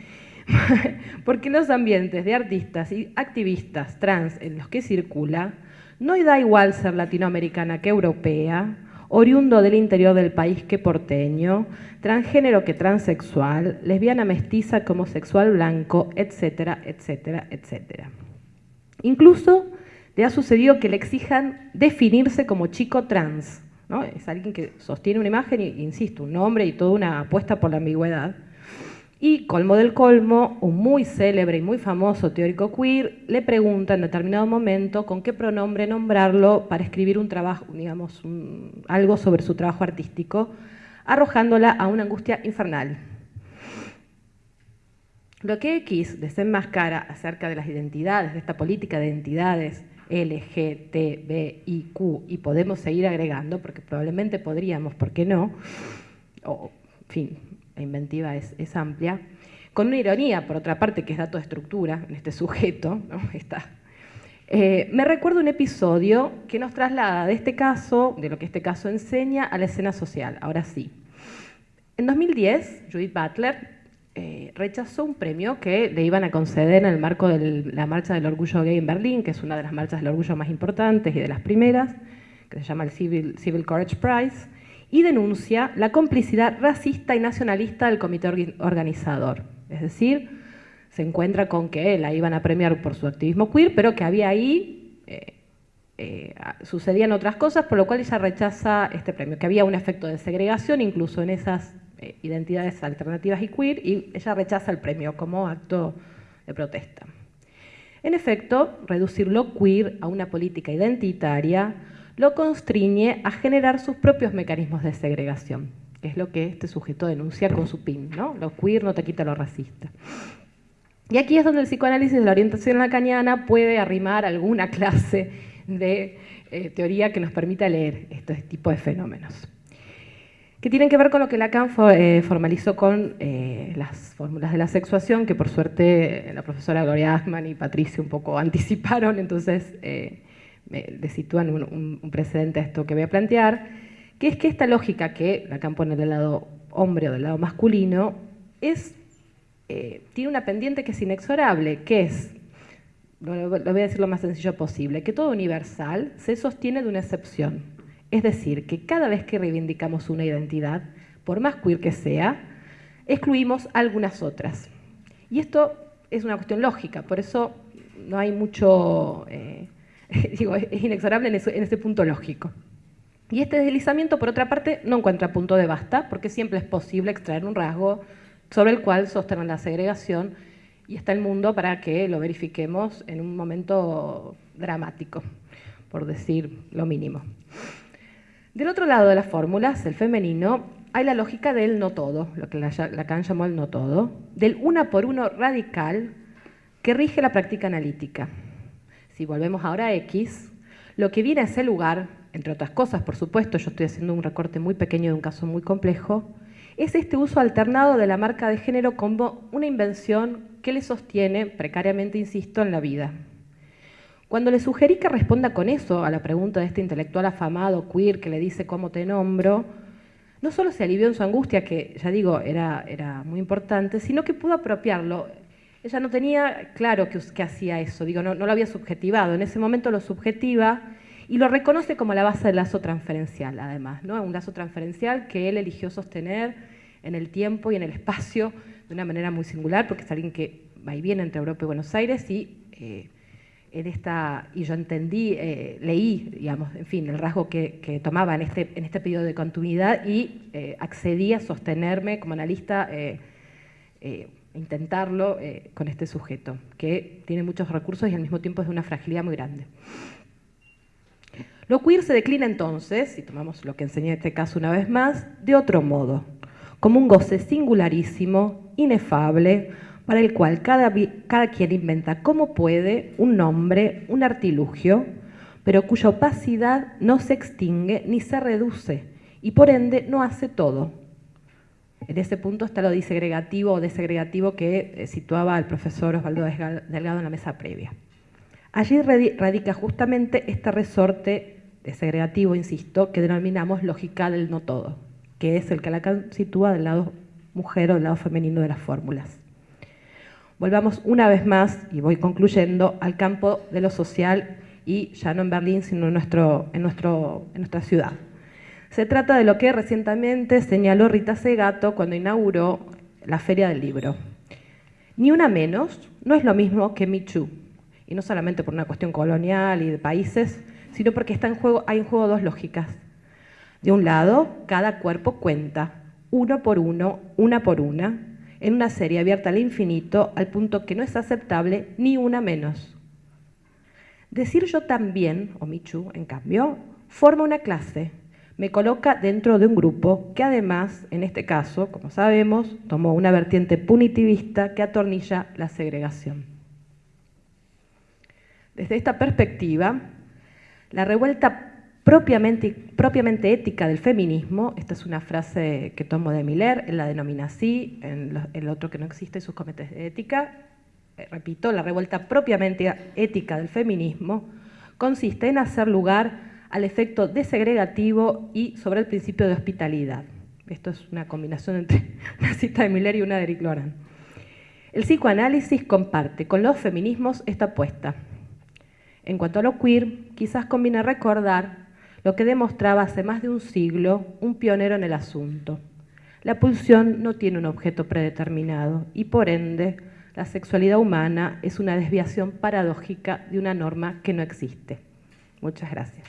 porque los ambientes de artistas y activistas trans en los que circula, no da igual ser latinoamericana que europea, oriundo del interior del país que porteño, transgénero que transexual, lesbiana mestiza como sexual blanco, etcétera, etcétera, etcétera. Incluso le ha sucedido que le exijan definirse como chico trans, es alguien que sostiene una imagen, e, insisto, un nombre y toda una apuesta por la ambigüedad. Y colmo del colmo, un muy célebre y muy famoso teórico queer le pregunta en determinado momento con qué pronombre nombrarlo para escribir un trabajo, digamos, algo sobre su trabajo artístico, arrojándola a una angustia infernal. Lo que X desenmascara acerca de las identidades, de esta política de identidades LGTBIQ y podemos seguir agregando, porque probablemente podríamos, ¿por qué no? O, en fin, la inventiva es, amplia. Con una ironía, por otra parte, que es dato de estructura en este sujeto, ¿no? Está. Eh, me recuerdo un episodio que nos traslada de este caso, de lo que este caso enseña, a la escena social. Ahora sí. En 2010, Judith Butler eh, rechazó un premio que le iban a conceder en el marco de la Marcha del Orgullo Gay en Berlín, que es una de las marchas del orgullo más importantes y de las primeras, que se llama el Civil, Civil Courage Prize, y denuncia la complicidad racista y nacionalista del comité organizador. Es decir, se encuentra con que la iban a premiar por su activismo queer, pero que había ahí, eh, eh, sucedían otras cosas, por lo cual ella rechaza este premio, que había un efecto de segregación incluso en esas eh, identidades alternativas y queer, y ella rechaza el premio como acto de protesta. En efecto, reducir lo queer a una política identitaria lo constriñe a generar sus propios mecanismos de segregación, que es lo que este sujeto denuncia con su PIN, ¿no? Lo queer no te quita lo racista. Y aquí es donde el psicoanálisis de la orientación lacaniana puede arrimar alguna clase de eh, teoría que nos permita leer este tipo de fenómenos que tienen que ver con lo que Lacan eh, formalizó con eh, las fórmulas de la sexuación, que por suerte la profesora Gloria Ackman y Patricia un poco anticiparon, entonces le sitúan un, precedente a esto que voy a plantear, que es que esta lógica que Lacan pone del lado hombre o del lado masculino, es, tiene una pendiente que es inexorable, que es, lo voy a decir lo más sencillo posible, que todo universal se sostiene de una excepción. Es decir, que cada vez que reivindicamos una identidad, por más queer que sea, excluimos algunas otras. Y esto es una cuestión lógica, por eso no hay mucho, eh, digo, es inexorable en ese, punto lógico. Y este deslizamiento, por otra parte, no encuentra punto de basta, porque siempre es posible extraer un rasgo sobre el cual sostener la segregación y está el mundo para que lo verifiquemos en un momento dramático, por decir lo mínimo. Del otro lado de las fórmulas, el femenino, hay la lógica del no todo, lo que Lacan llamó el no todo, del una por uno radical que rige la práctica analítica. Si volvemos ahora a X, lo que viene a ese lugar, entre otras cosas, por supuesto, yo estoy haciendo un recorte muy pequeño de un caso muy complejo, es este uso alternado de la marca de género como una invención que le sostiene, precariamente insisto, en la vida. Cuando le sugerí que responda con eso a la pregunta de este intelectual afamado, queer, que le dice cómo te nombro, no solo se alivió en su angustia, que ya digo, era, era muy importante, sino que pudo apropiarlo. Ella no tenía claro que, hacía eso, digo, no, lo había subjetivado, en ese momento lo subjetiva y lo reconoce como la base del lazo transferencial, además, ¿no? un lazo transferencial que él eligió sostener en el tiempo y en el espacio de una manera muy singular, porque es alguien que va y viene entre Europa y Buenos Aires y eh, en esta, y yo entendí, eh, leí, digamos, en fin, el rasgo que, tomaba en este, en este periodo de continuidad y eh, accedí a sostenerme como analista, eh, intentarlo con este sujeto, que tiene muchos recursos y al mismo tiempo es de una fragilidad muy grande. Lo queer se declina entonces, si tomamos lo que enseñé en este caso una vez más, de otro modo, como un goce singularísimo, inefable, para el cual cada, quien inventa como puede un nombre, un artilugio, pero cuya opacidad no se extingue ni se reduce y por ende no hace todo. En ese punto está lo disegregativo o desegregativo que eh, situaba el profesor Osvaldo Delgado en la mesa previa. Allí radica justamente este resorte desegregativo, insisto, que denominamos lógica del no todo, que es el que Lacan sitúa del lado mujer o del lado femenino de las fórmulas. Volvamos una vez más, y voy concluyendo, al campo de lo social y ya no en Berlín, sino en, nuestro, en, nuestro, en nuestra ciudad. Se trata de lo que recientemente señaló Rita Segato cuando inauguró la Feria del Libro. Ni una menos no es lo mismo que Michu, y no solamente por una cuestión colonial y de países, sino porque está en juego, hay en juego dos lógicas. De un lado, cada cuerpo cuenta, uno por uno, una por una, en una serie abierta al infinito al punto que no es aceptable ni una menos. Decir yo también, o Michu, en cambio, forma una clase, me coloca dentro de un grupo que además, en este caso, como sabemos, tomó una vertiente punitivista que atornilla la segregación. Desde esta perspectiva, la revuelta propiamente, ética del feminismo, esta es una frase que tomo de Miller, él la denomina así, en el otro que no existe sus cometes de ética, eh, repito, la revuelta propiamente ética del feminismo consiste en hacer lugar al efecto desegregativo y sobre el principio de hospitalidad. Esto es una combinación entre una cita de Miller y una de Eric Loran. El psicoanálisis comparte con los feminismos esta apuesta. En cuanto a lo queer, quizás conviene recordar lo que demostraba hace más de un siglo un pionero en el asunto. La pulsión no tiene un objeto predeterminado y por ende la sexualidad humana es una desviación paradójica de una norma que no existe. Muchas gracias.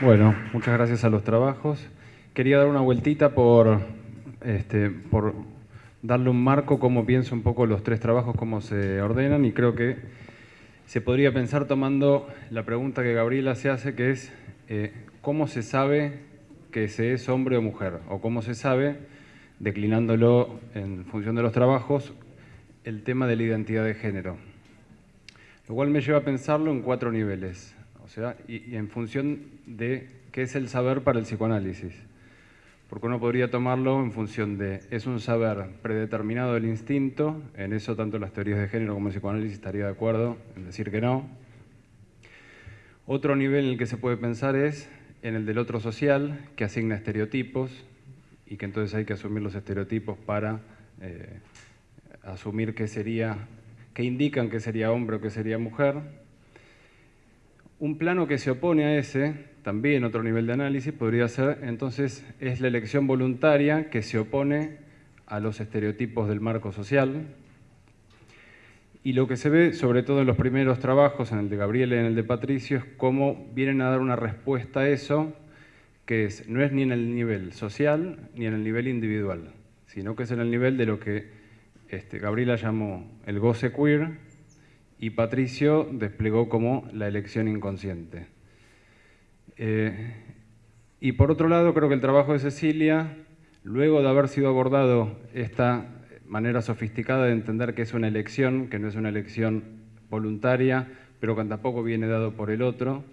Bueno, muchas gracias a los trabajos. Quería dar una vueltita por, este, por darle un marco, cómo pienso un poco los tres trabajos, cómo se ordenan, y creo que se podría pensar tomando la pregunta que Gabriela se hace, que es eh, cómo se sabe que se es hombre o mujer, o cómo se sabe, declinándolo en función de los trabajos, el tema de la identidad de género. Lo cual me lleva a pensarlo en cuatro niveles o sea, y, en función de qué es el saber para el psicoanálisis. Porque uno podría tomarlo en función de, es un saber predeterminado del instinto, en eso tanto las teorías de género como el psicoanálisis estaría de acuerdo en decir que no. Otro nivel en el que se puede pensar es en el del otro social, que asigna estereotipos, y que entonces hay que asumir los estereotipos para eh, asumir qué sería, qué indican que sería hombre o que sería mujer. Un plano que se opone a ese, también otro nivel de análisis, podría ser, entonces, es la elección voluntaria que se opone a los estereotipos del marco social. Y lo que se ve, sobre todo en los primeros trabajos, en el de Gabriel y en el de Patricio, es cómo vienen a dar una respuesta a eso, que no es ni en el nivel social ni en el nivel individual, sino que es en el nivel de lo que este, Gabriela llamó el goce queer y Patricio desplegó como la elección inconsciente. Eh, y por otro lado, creo que el trabajo de Cecilia, luego de haber sido abordado esta manera sofisticada de entender que es una elección, que no es una elección voluntaria, pero que tampoco viene dado por el otro,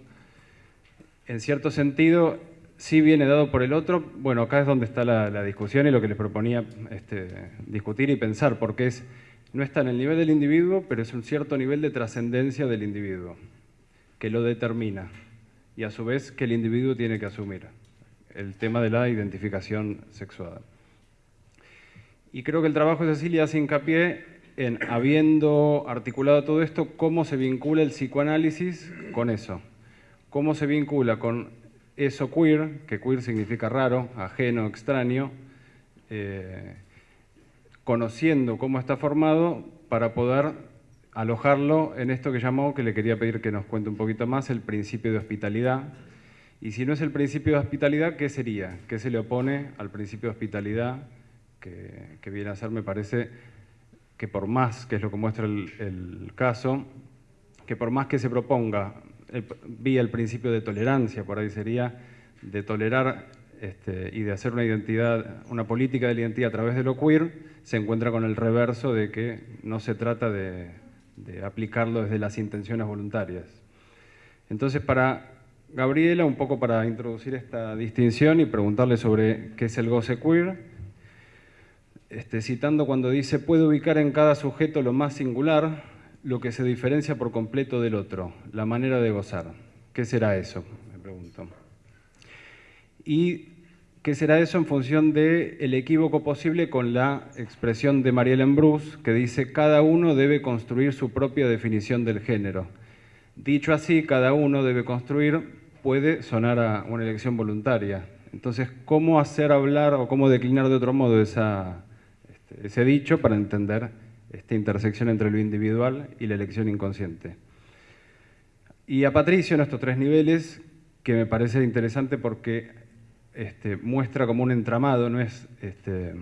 en cierto sentido sí viene dado por el otro. Bueno, acá es donde está la, discusión y lo que les proponía este, discutir y pensar, porque es, no está en el nivel del individuo, pero es un cierto nivel de trascendencia del individuo, que lo determina, y a su vez que el individuo tiene que asumir el tema de la identificación sexual. Y creo que el trabajo de Cecilia hace hincapié en, habiendo articulado todo esto, cómo se vincula el psicoanálisis con eso. Cómo se vincula con eso queer, que queer significa raro, ajeno, extraño, eh, conociendo cómo está formado para poder alojarlo en esto que llamó, que le quería pedir que nos cuente un poquito más, el principio de hospitalidad. Y si no es el principio de hospitalidad, ¿qué sería? ¿Qué se le opone al principio de hospitalidad? Que, viene a ser, me parece, que por más, que es lo que muestra el caso, que por más que se proponga vía el principio de tolerancia, por ahí sería de tolerar este, y de hacer una identidad, una política de la identidad a través de lo queer, se encuentra con el reverso de que no se trata de, aplicarlo desde las intenciones voluntarias. Entonces, para Gabriela, un poco para introducir esta distinción y preguntarle sobre qué es el goce queer, este, citando cuando dice, puede ubicar en cada sujeto lo más singular, lo que se diferencia por completo del otro, la manera de gozar. ¿Qué será eso? Me pregunto. ¿Y qué será eso en función del el equívoco posible con la expresión de Marielle Bruce, que dice cada uno debe construir su propia definición del género? Dicho así, cada uno debe construir, puede sonar a una elección voluntaria. Entonces, ¿cómo hacer hablar o cómo declinar de otro modo esa, ese dicho para entender esta intersección entre lo individual y la elección inconsciente. Y a Patricio en estos tres niveles, que me parece interesante porque este, muestra como un entramado, no es este,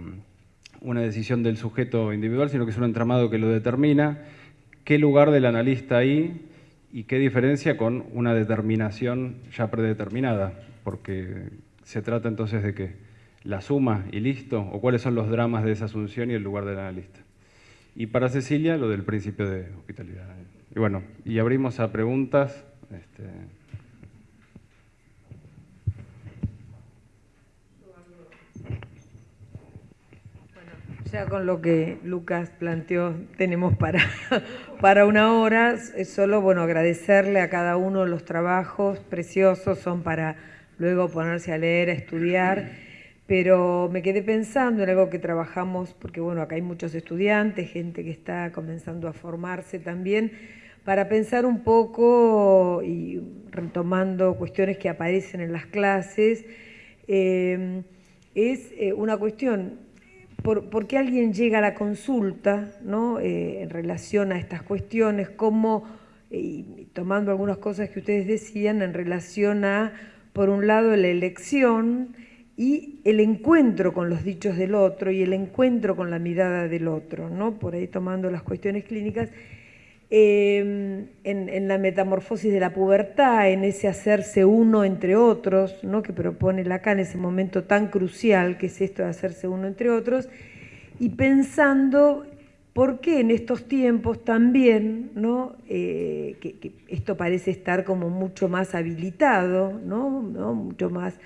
una decisión del sujeto individual, sino que es un entramado que lo determina, qué lugar del analista hay y qué diferencia con una determinación ya predeterminada, porque se trata entonces de que la suma y listo, o cuáles son los dramas de esa asunción y el lugar del analista. Y para Cecilia, lo del principio de hospitalidad. Y bueno, y abrimos a preguntas. Este... ya con lo que Lucas planteó tenemos para, para una hora. Solo bueno, agradecerle a cada uno los trabajos preciosos, son para luego ponerse a leer, a estudiar pero me quedé pensando en algo que trabajamos, porque bueno, acá hay muchos estudiantes, gente que está comenzando a formarse también, para pensar un poco y retomando cuestiones que aparecen en las clases, eh, es eh, una cuestión, ¿por, qué alguien llega a la consulta ¿no? Eh, en relación a estas cuestiones? ¿Cómo, tomando algunas cosas que ustedes decían, en relación a, por un lado, la elección, y el encuentro con los dichos del otro y el encuentro con la mirada del otro, ¿no? por ahí tomando las cuestiones clínicas, em, en, la metamorfosis de la pubertad, en ese hacerse uno entre otros, ¿no? que propone Lacan, ese momento tan crucial que es esto de hacerse uno entre otros, y pensando por qué en estos tiempos también, ¿no? Eh, que, esto parece estar como mucho más habilitado, ¿no? Mucho más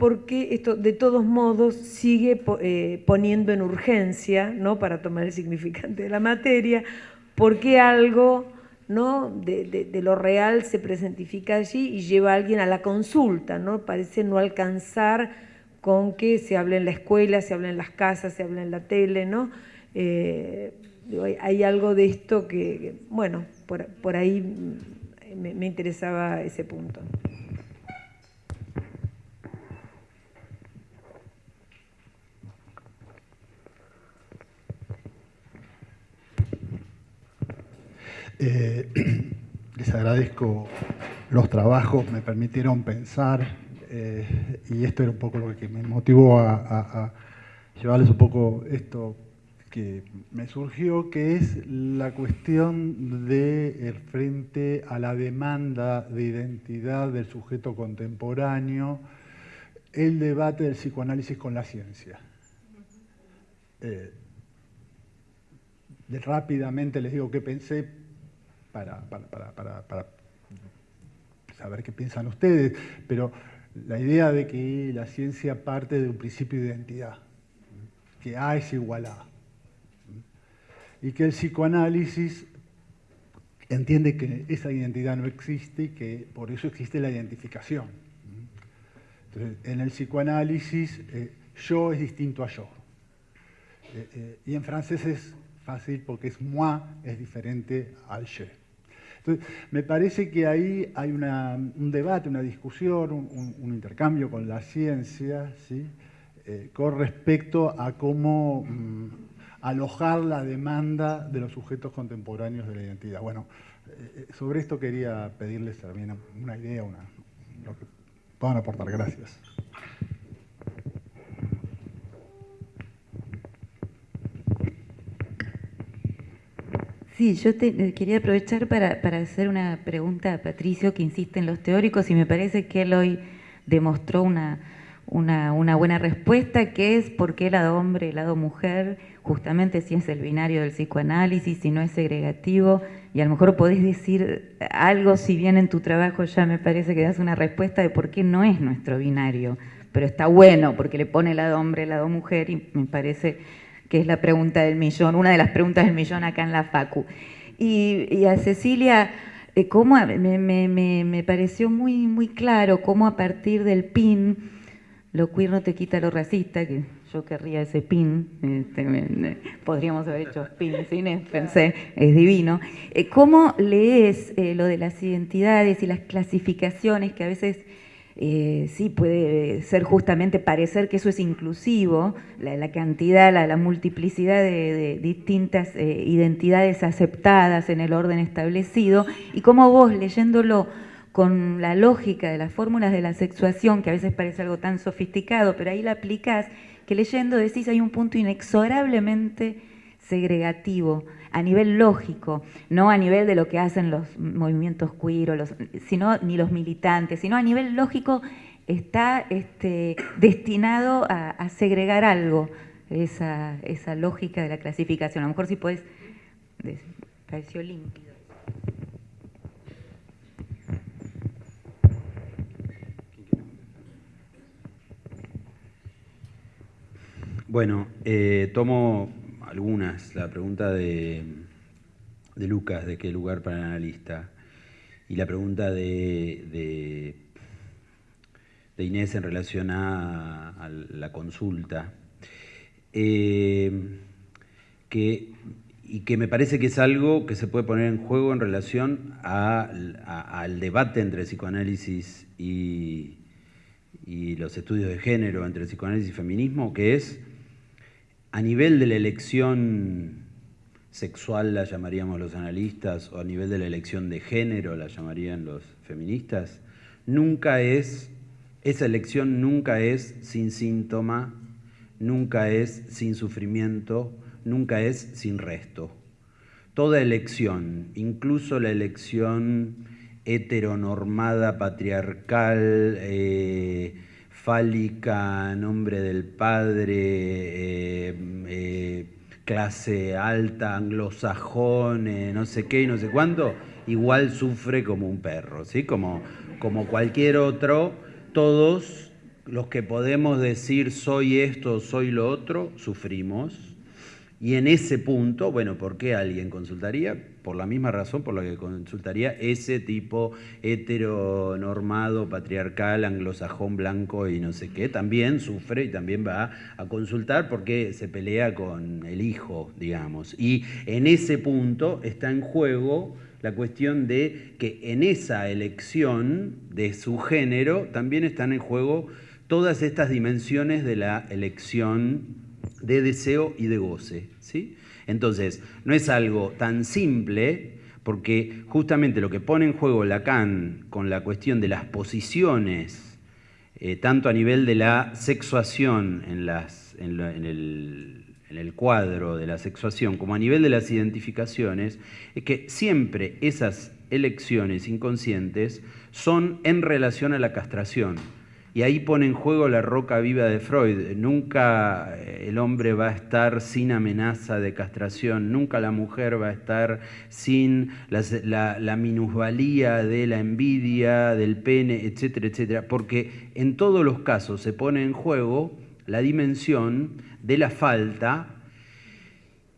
porque esto de todos modos sigue eh, poniendo en urgencia, ¿no? para tomar el significante de la materia, porque algo ¿no? de, lo real se presentifica allí y lleva a alguien a la consulta, ¿no? parece no alcanzar con que se hable en la escuela, se hable en las casas, se hable en la tele, ¿no? Eh, hay algo de esto que, bueno, por, ahí me interesaba ese punto. Eh, les agradezco los trabajos, me permitieron pensar, eh, y esto era un poco lo que me motivó a, llevarles un poco esto que me surgió, que es la cuestión de frente a la demanda de identidad del sujeto contemporáneo, el debate del psicoanálisis con la ciencia. Eh, rápidamente les digo qué pensé para, para, saber qué piensan ustedes, pero la idea de que la ciencia parte de un principio de identidad, que A es igual a A y que el psicoanálisis entiende que esa identidad no existe y que por eso existe la identificación. Entonces, en el psicoanálisis, eh, yo es distinto a yo. Eh, eh, y en francés es fácil porque es moi, es diferente al je. Entonces, me parece que ahí hay un debate, una discusión, un, intercambio con la ciencia, ¿sí? con respecto a cómo mm, alojar la demanda de los sujetos contemporáneos de la identidad. Bueno, eh, sobre esto quería pedirles también una idea, una, lo que puedan aportar. Gracias. Sí, yo eh, quería aprovechar para, hacer una pregunta a Patricio que insiste en los teóricos y me parece que él hoy demostró una buena respuesta, que es por qué el lado hombre, el lado mujer, justamente si es el binario del psicoanálisis, si no es segregativo, y a lo mejor podés decir algo, si bien en tu trabajo ya me parece que das una respuesta de por qué no es nuestro binario, pero está bueno porque le pone el lado hombre, el lado mujer, y me parece que es la pregunta del millón, una de las preguntas del millón acá en la FACU. Y, a Cecilia, eh, ¿cómo, me, me, me, pareció muy, muy claro cómo a partir del PIN, lo queer no te quita lo racista, que yo querría ese pin, este, podríamos haber hecho pin cine, pensé, es divino. Eh, ¿Cómo lees eh, lo de las identidades y las clasificaciones que a veces eh, sí puede ser justamente parecer que eso es inclusivo, la, cantidad, la, multiplicidad de, distintas identidades aceptadas en el orden establecido, y cómo vos leyéndolo con la lógica de las fórmulas de la sexuación, que a veces parece algo tan sofisticado, pero ahí la aplicás, que leyendo decís hay un punto inexorablemente segregativo, a nivel lógico, no a nivel de lo que hacen los movimientos queer, los, sino, ni los militantes, sino a nivel lógico está este, destinado a, segregar algo, esa, esa, lógica de la clasificación. A lo mejor si puedes, pareció límpido. Bueno, eh, tomo algunas. La pregunta de, Lucas, de qué lugar para el analista, y la pregunta de, de, Inés en relación a, la consulta, eh, que, y que me parece que es algo que se puede poner en juego en relación al debate entre psicoanálisis y, y los estudios de género, entre psicoanálisis y feminismo, que es a nivel de la elección sexual la llamaríamos los analistas, o a nivel de la elección de género la llamarían los feministas, nunca es, esa elección nunca es sin síntoma, nunca es sin sufrimiento, nunca es sin resto. Toda elección, incluso la elección heteronormada, patriarcal, eh, fálica, nombre del padre, eh, eh, clase alta, anglosajón, no sé qué y no sé cuánto, igual sufre como un perro, ¿sí? Como, como cualquier otro, todos los que podemos decir soy esto, soy lo otro, sufrimos. Y en ese punto, bueno, ¿por qué alguien consultaría? Por la misma razón por la que consultaría ese tipo heteronormado, patriarcal, anglosajón, blanco y no sé qué, también sufre y también va a consultar porque se pelea con el hijo, digamos. Y en ese punto está en juego la cuestión de que en esa elección de su género también están en juego todas estas dimensiones de la elección de deseo y de goce. ¿sí? Entonces, no es algo tan simple, porque justamente lo que pone en juego Lacan con la cuestión de las posiciones, eh, tanto a nivel de la sexuación en las, en, el, cuadro de la sexuación como a nivel de las identificaciones, es que siempre esas elecciones inconscientes son en relación a la castración. Y ahí pone en juego la roca viva de Freud. Nunca eh, el hombre va a estar sin amenaza de castración, nunca la mujer va a estar sin la, la, minusvalía de la envidia, del pene, etcétera, etcétera, porque en todos los casos se pone en juego la dimensión de la falta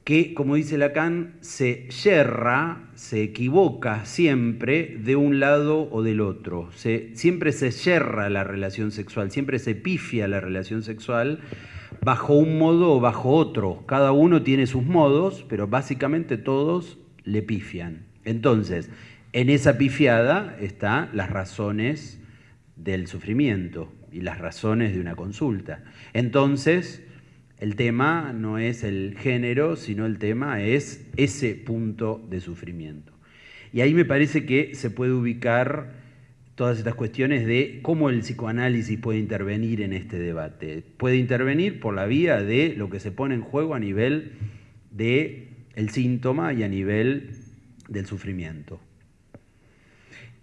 que, como dice Lacan, se yerra, se equivoca siempre de un lado o del otro. siempre se yerra la relación sexual, siempre se pifia la relación sexual bajo un modo o bajo otro. Cada uno tiene sus modos, pero básicamente todos le pifian. Entonces, en esa pifiada están las razones del sufrimiento y las razones de una consulta. Entonces, el tema no es el género, sino el tema es ese punto de sufrimiento. Y ahí me parece que se puede ubicar todas estas cuestiones de cómo el psicoanálisis puede intervenir en este debate. Puede intervenir por la vía de lo que se pone en juego a nivel del el síntoma y a nivel del sufrimiento.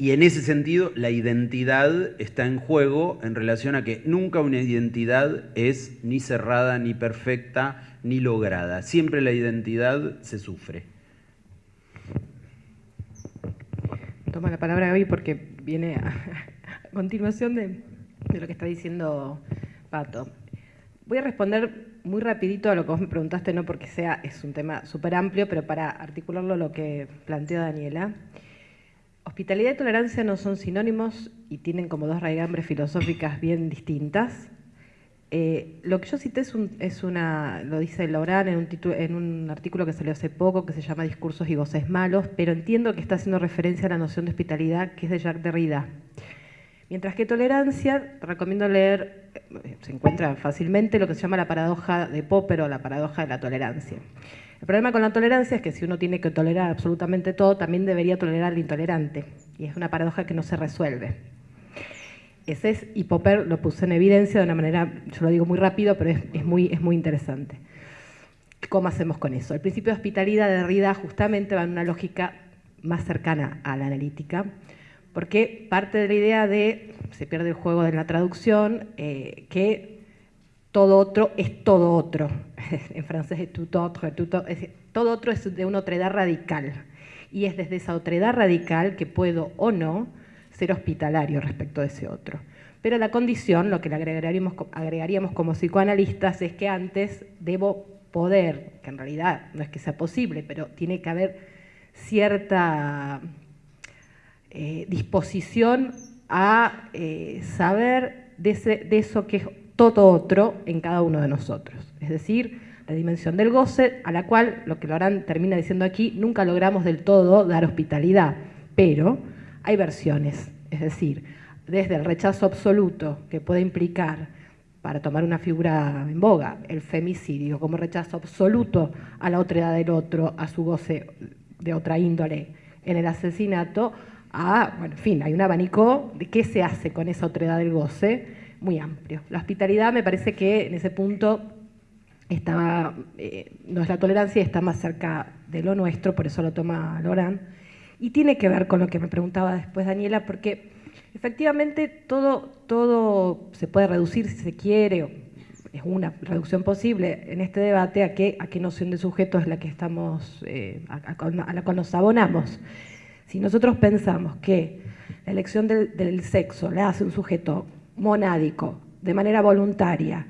Y en ese sentido, la identidad está en juego en relación a que nunca una identidad es ni cerrada, ni perfecta, ni lograda. Siempre la identidad se sufre. Toma la palabra hoy porque viene a, continuación de, lo que está diciendo Pato. Voy a responder muy rapidito a lo que vos me preguntaste, no porque sea, es un tema súper amplio, pero para articularlo lo que planteó Daniela. Hospitalidad y tolerancia no son sinónimos y tienen como dos raigambres filosóficas bien distintas. Eh, lo que yo cité es, una, lo dice Laurent en un, en un artículo que salió hace poco que se llama Discursos y Voces Malos, pero entiendo que está haciendo referencia a la noción de hospitalidad que es de Jacques Derrida. Mientras que tolerancia, recomiendo leer, eh, se encuentra fácilmente lo que se llama la paradoja de Popper o la paradoja de la tolerancia. El problema con la tolerancia es que si uno tiene que tolerar absolutamente todo, también debería tolerar al intolerante. Y es una paradoja que no se resuelve. Ese es, y Popper lo puso en evidencia de una manera, yo lo digo muy rápido, pero es, muy, es muy interesante. ¿Cómo hacemos con eso? El principio de hospitalidad de Rida justamente va en una lógica más cercana a la analítica, porque parte de la idea de, se pierde el juego de la traducción, eh, que todo otro es todo otro. en francés es tout autre, todo otro es de una otredad radical. Y es desde esa otredad radical que puedo o no ser hospitalario respecto de ese otro. Pero la condición, lo que le agregaríamos, agregaríamos como psicoanalistas, es que antes debo poder, que en realidad no es que sea posible, pero tiene que haber cierta eh, disposición a eh, saber de, de eso que es todo otro en cada uno de nosotros. Es decir, la dimensión del goce, a la cual, lo que Lorán termina diciendo aquí, nunca logramos del todo dar hospitalidad, pero hay versiones, es decir, desde el rechazo absoluto que puede implicar, para tomar una figura en boga, el femicidio como rechazo absoluto a la otra edad del otro, a su goce de otra índole en el asesinato, a, bueno, en fin, hay un abanico de qué se hace con esa otra edad del goce, muy amplio. La hospitalidad me parece que en ese punto está, eh, no es la tolerancia, está más cerca de lo nuestro, por eso lo toma Lorán, y tiene que ver con lo que me preguntaba después Daniela, porque efectivamente todo, todo se puede reducir si se quiere, es una reducción posible en este debate a qué, a qué noción de sujeto es la que estamos, eh, a, la cual nos abonamos. Si nosotros pensamos que la elección del, del sexo la hace un sujeto monádico, de manera voluntaria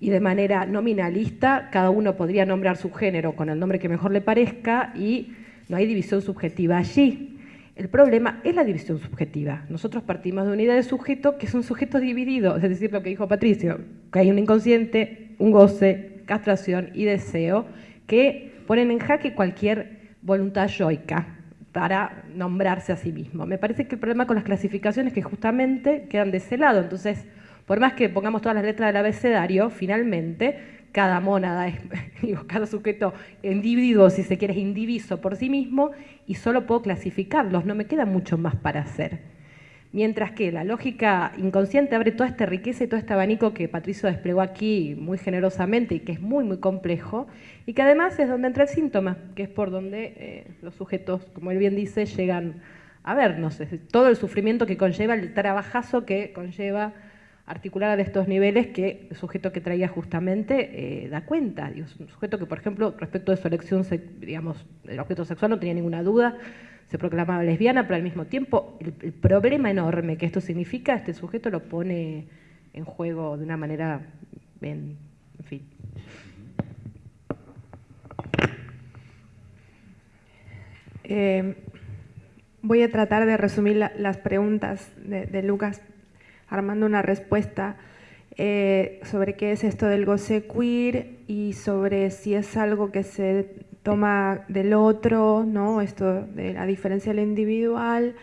y de manera nominalista, cada uno podría nombrar su género con el nombre que mejor le parezca y no hay división subjetiva allí. El problema es la división subjetiva. Nosotros partimos de una idea de sujeto que es un sujeto dividido, es decir, lo que dijo Patricio, que hay un inconsciente, un goce, castración y deseo que ponen en jaque cualquier voluntad yoica para nombrarse a sí mismo. Me parece que el problema con las clasificaciones es que justamente quedan de ese lado. Entonces, por más que pongamos todas las letras del abecedario, finalmente cada mónada es, digo, cada sujeto individuo, si se quiere, es indiviso por sí mismo y solo puedo clasificarlos, no me queda mucho más para hacer. Mientras que la lógica inconsciente abre toda esta riqueza y todo este abanico que Patricio desplegó aquí muy generosamente y que es muy, muy complejo, y que además es donde entra el síntoma, que es por donde eh, los sujetos, como él bien dice, llegan a vernos. todo el sufrimiento que conlleva, el trabajazo que conlleva articular a estos niveles que el sujeto que traía justamente eh, da cuenta. un sujeto que, por ejemplo, respecto de su elección, digamos, el objeto sexual no tenía ninguna duda, se proclamaba lesbiana, pero al mismo tiempo el, problema enorme que esto significa, este sujeto lo pone en juego de una manera, en, fin. Eh, voy a tratar de resumir las preguntas de, Lucas armando una respuesta eh, sobre qué es esto del goce queer y sobre si es algo que se toma del otro, ¿no? esto de la diferencia del individual.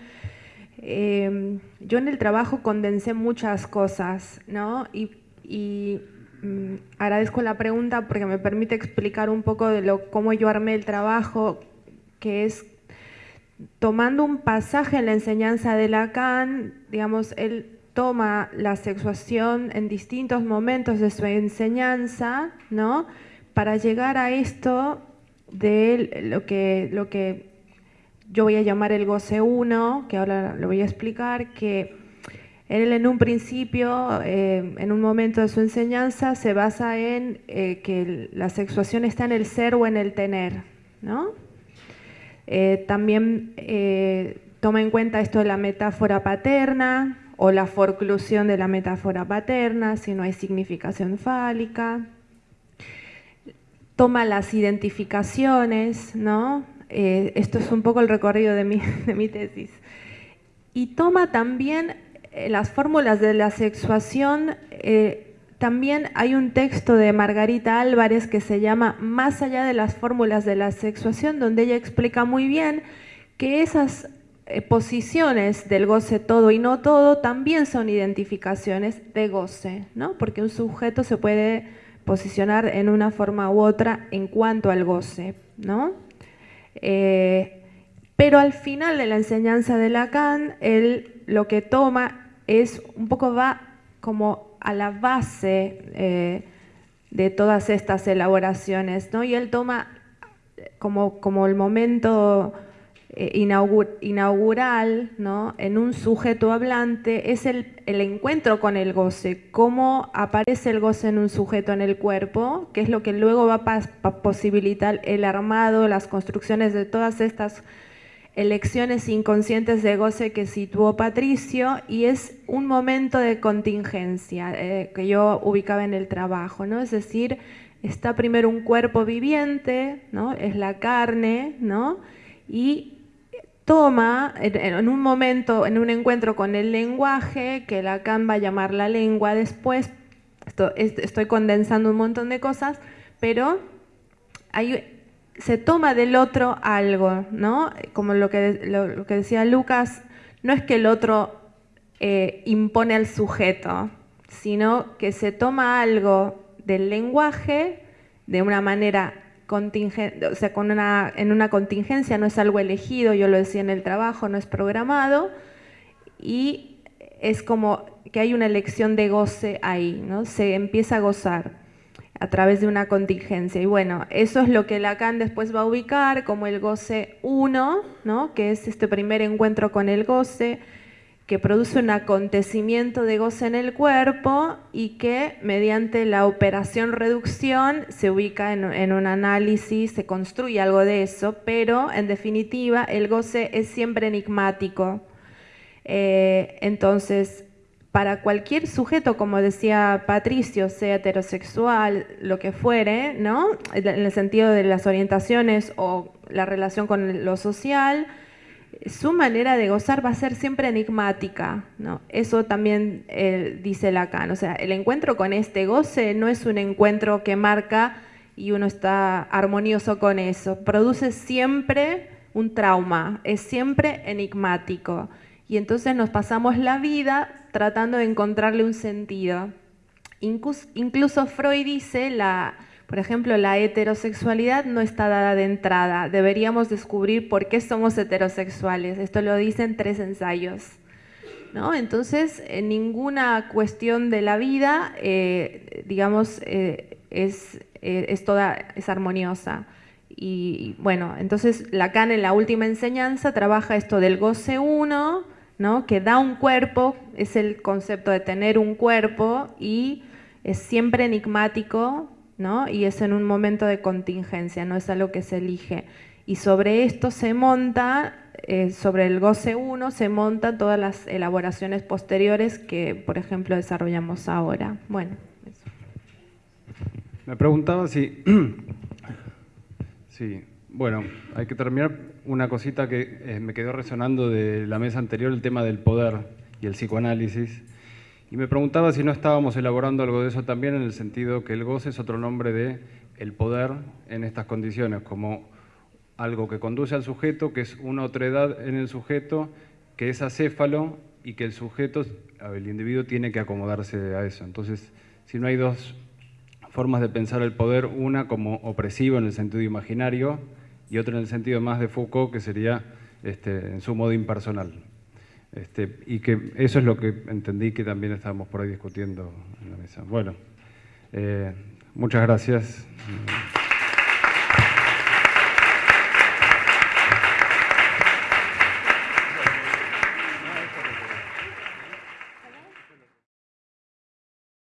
Em, yo en el trabajo condensé muchas cosas ¿no? y, mm, agradezco la pregunta porque me permite explicar un poco de lo, cómo yo armé el trabajo, que es tomando un pasaje en la enseñanza de Lacan, digamos, él toma la sexuación en distintos momentos de su enseñanza, ¿no? Para llegar a esto de lo que, lo que yo voy a llamar el goce 1, que ahora lo voy a explicar, que él en un principio, eh, en un momento de su enseñanza, se basa en eh, que la sexuación está en el ser o en el tener. ¿no? Eh, también toma en cuenta esto de la metáfora paterna o la forclusión de la metáfora paterna, si no hay significación fálica toma las identificaciones, ¿no? Eh, esto es un poco el recorrido de mi, de mi tesis. Y toma también eh, las fórmulas de la sexuación, eh, también hay un texto de Margarita Álvarez que se llama Más allá de las fórmulas de la sexuación, donde ella explica muy bien que esas posiciones del goce todo y no todo también son identificaciones de goce, ¿no? porque un sujeto se puede posicionar en una forma u otra en cuanto al goce, ¿no? Eh, pero al final de la enseñanza de Lacan, él lo que toma es, un poco va como a la base eh, de todas estas elaboraciones, ¿no? Y él toma como, como el momento inaugural ¿no? en un sujeto hablante es el, encuentro con el goce, cómo aparece el goce en un sujeto en el cuerpo, que es lo que luego va a posibilitar el armado, las construcciones de todas estas elecciones inconscientes de goce que situó Patricio y es un momento de contingencia eh, que yo ubicaba en el trabajo, ¿no? es decir, está primero un cuerpo viviente, ¿no? es la carne, ¿no? y toma en un momento, en un encuentro con el lenguaje, que Lacan va a llamar la lengua después, estoy condensando un montón de cosas, pero se toma del otro algo, ¿no? Como lo que, lo, que decía Lucas, no es que el otro eh, impone al sujeto, sino que se toma algo del lenguaje de una manera o sea, en una contingencia no es algo elegido, yo lo decía en el trabajo, no es programado, y es como que hay una elección de goce ahí, ¿no? se empieza a gozar a través de una contingencia. Y bueno, eso es lo que Lacan después va a ubicar como el goce 1, ¿no? que es este primer encuentro con el goce, que produce un acontecimiento de goce en el cuerpo y que mediante la operación reducción se ubica en, un análisis, se construye algo de eso, pero en definitiva el goce es siempre enigmático. Eh, entonces, para cualquier sujeto, como decía Patricio, sea heterosexual, lo que fuere, ¿no? en el sentido de las orientaciones o la relación con lo social, su manera de gozar va a ser siempre enigmática, ¿no? Eso también eh, dice Lacan, o sea, el encuentro con este goce no es un encuentro que marca y uno está armonioso con eso, produce siempre un trauma, es siempre enigmático y entonces nos pasamos la vida tratando de encontrarle un sentido. incluso Freud dice la por ejemplo, la heterosexualidad no está dada de entrada. Deberíamos descubrir por qué somos heterosexuales. Esto lo dicen tres ensayos. ¿no? Entonces, en ninguna cuestión de la vida, eh, digamos, eh, es, eh, es, toda, es armoniosa. Y bueno, entonces Lacan en la última enseñanza trabaja esto del goce uno, ¿no? que da un cuerpo, es el concepto de tener un cuerpo y es siempre enigmático ¿no? y es en un momento de contingencia, no es algo que se elige. Y sobre esto se monta, eh, sobre el goce 1, se montan todas las elaboraciones posteriores que, por ejemplo, desarrollamos ahora. Bueno, eso. Me preguntaba si Sí, bueno, hay que terminar una cosita que eh, me quedó resonando de la mesa anterior, el tema del poder y el psicoanálisis. Y me preguntaba si no estábamos elaborando algo de eso también en el sentido que el goce es otro nombre de el poder en estas condiciones, como algo que conduce al sujeto, que es una otredad en el sujeto, que es acéfalo y que el sujeto, el individuo, tiene que acomodarse a eso. Entonces, si no hay dos formas de pensar el poder, una como opresivo en el sentido imaginario y otra en el sentido más de Foucault, que sería este, en su modo impersonal. Este, y que eso es lo que entendí que también estábamos por ahí discutiendo en la mesa. Bueno, eh, muchas gracias.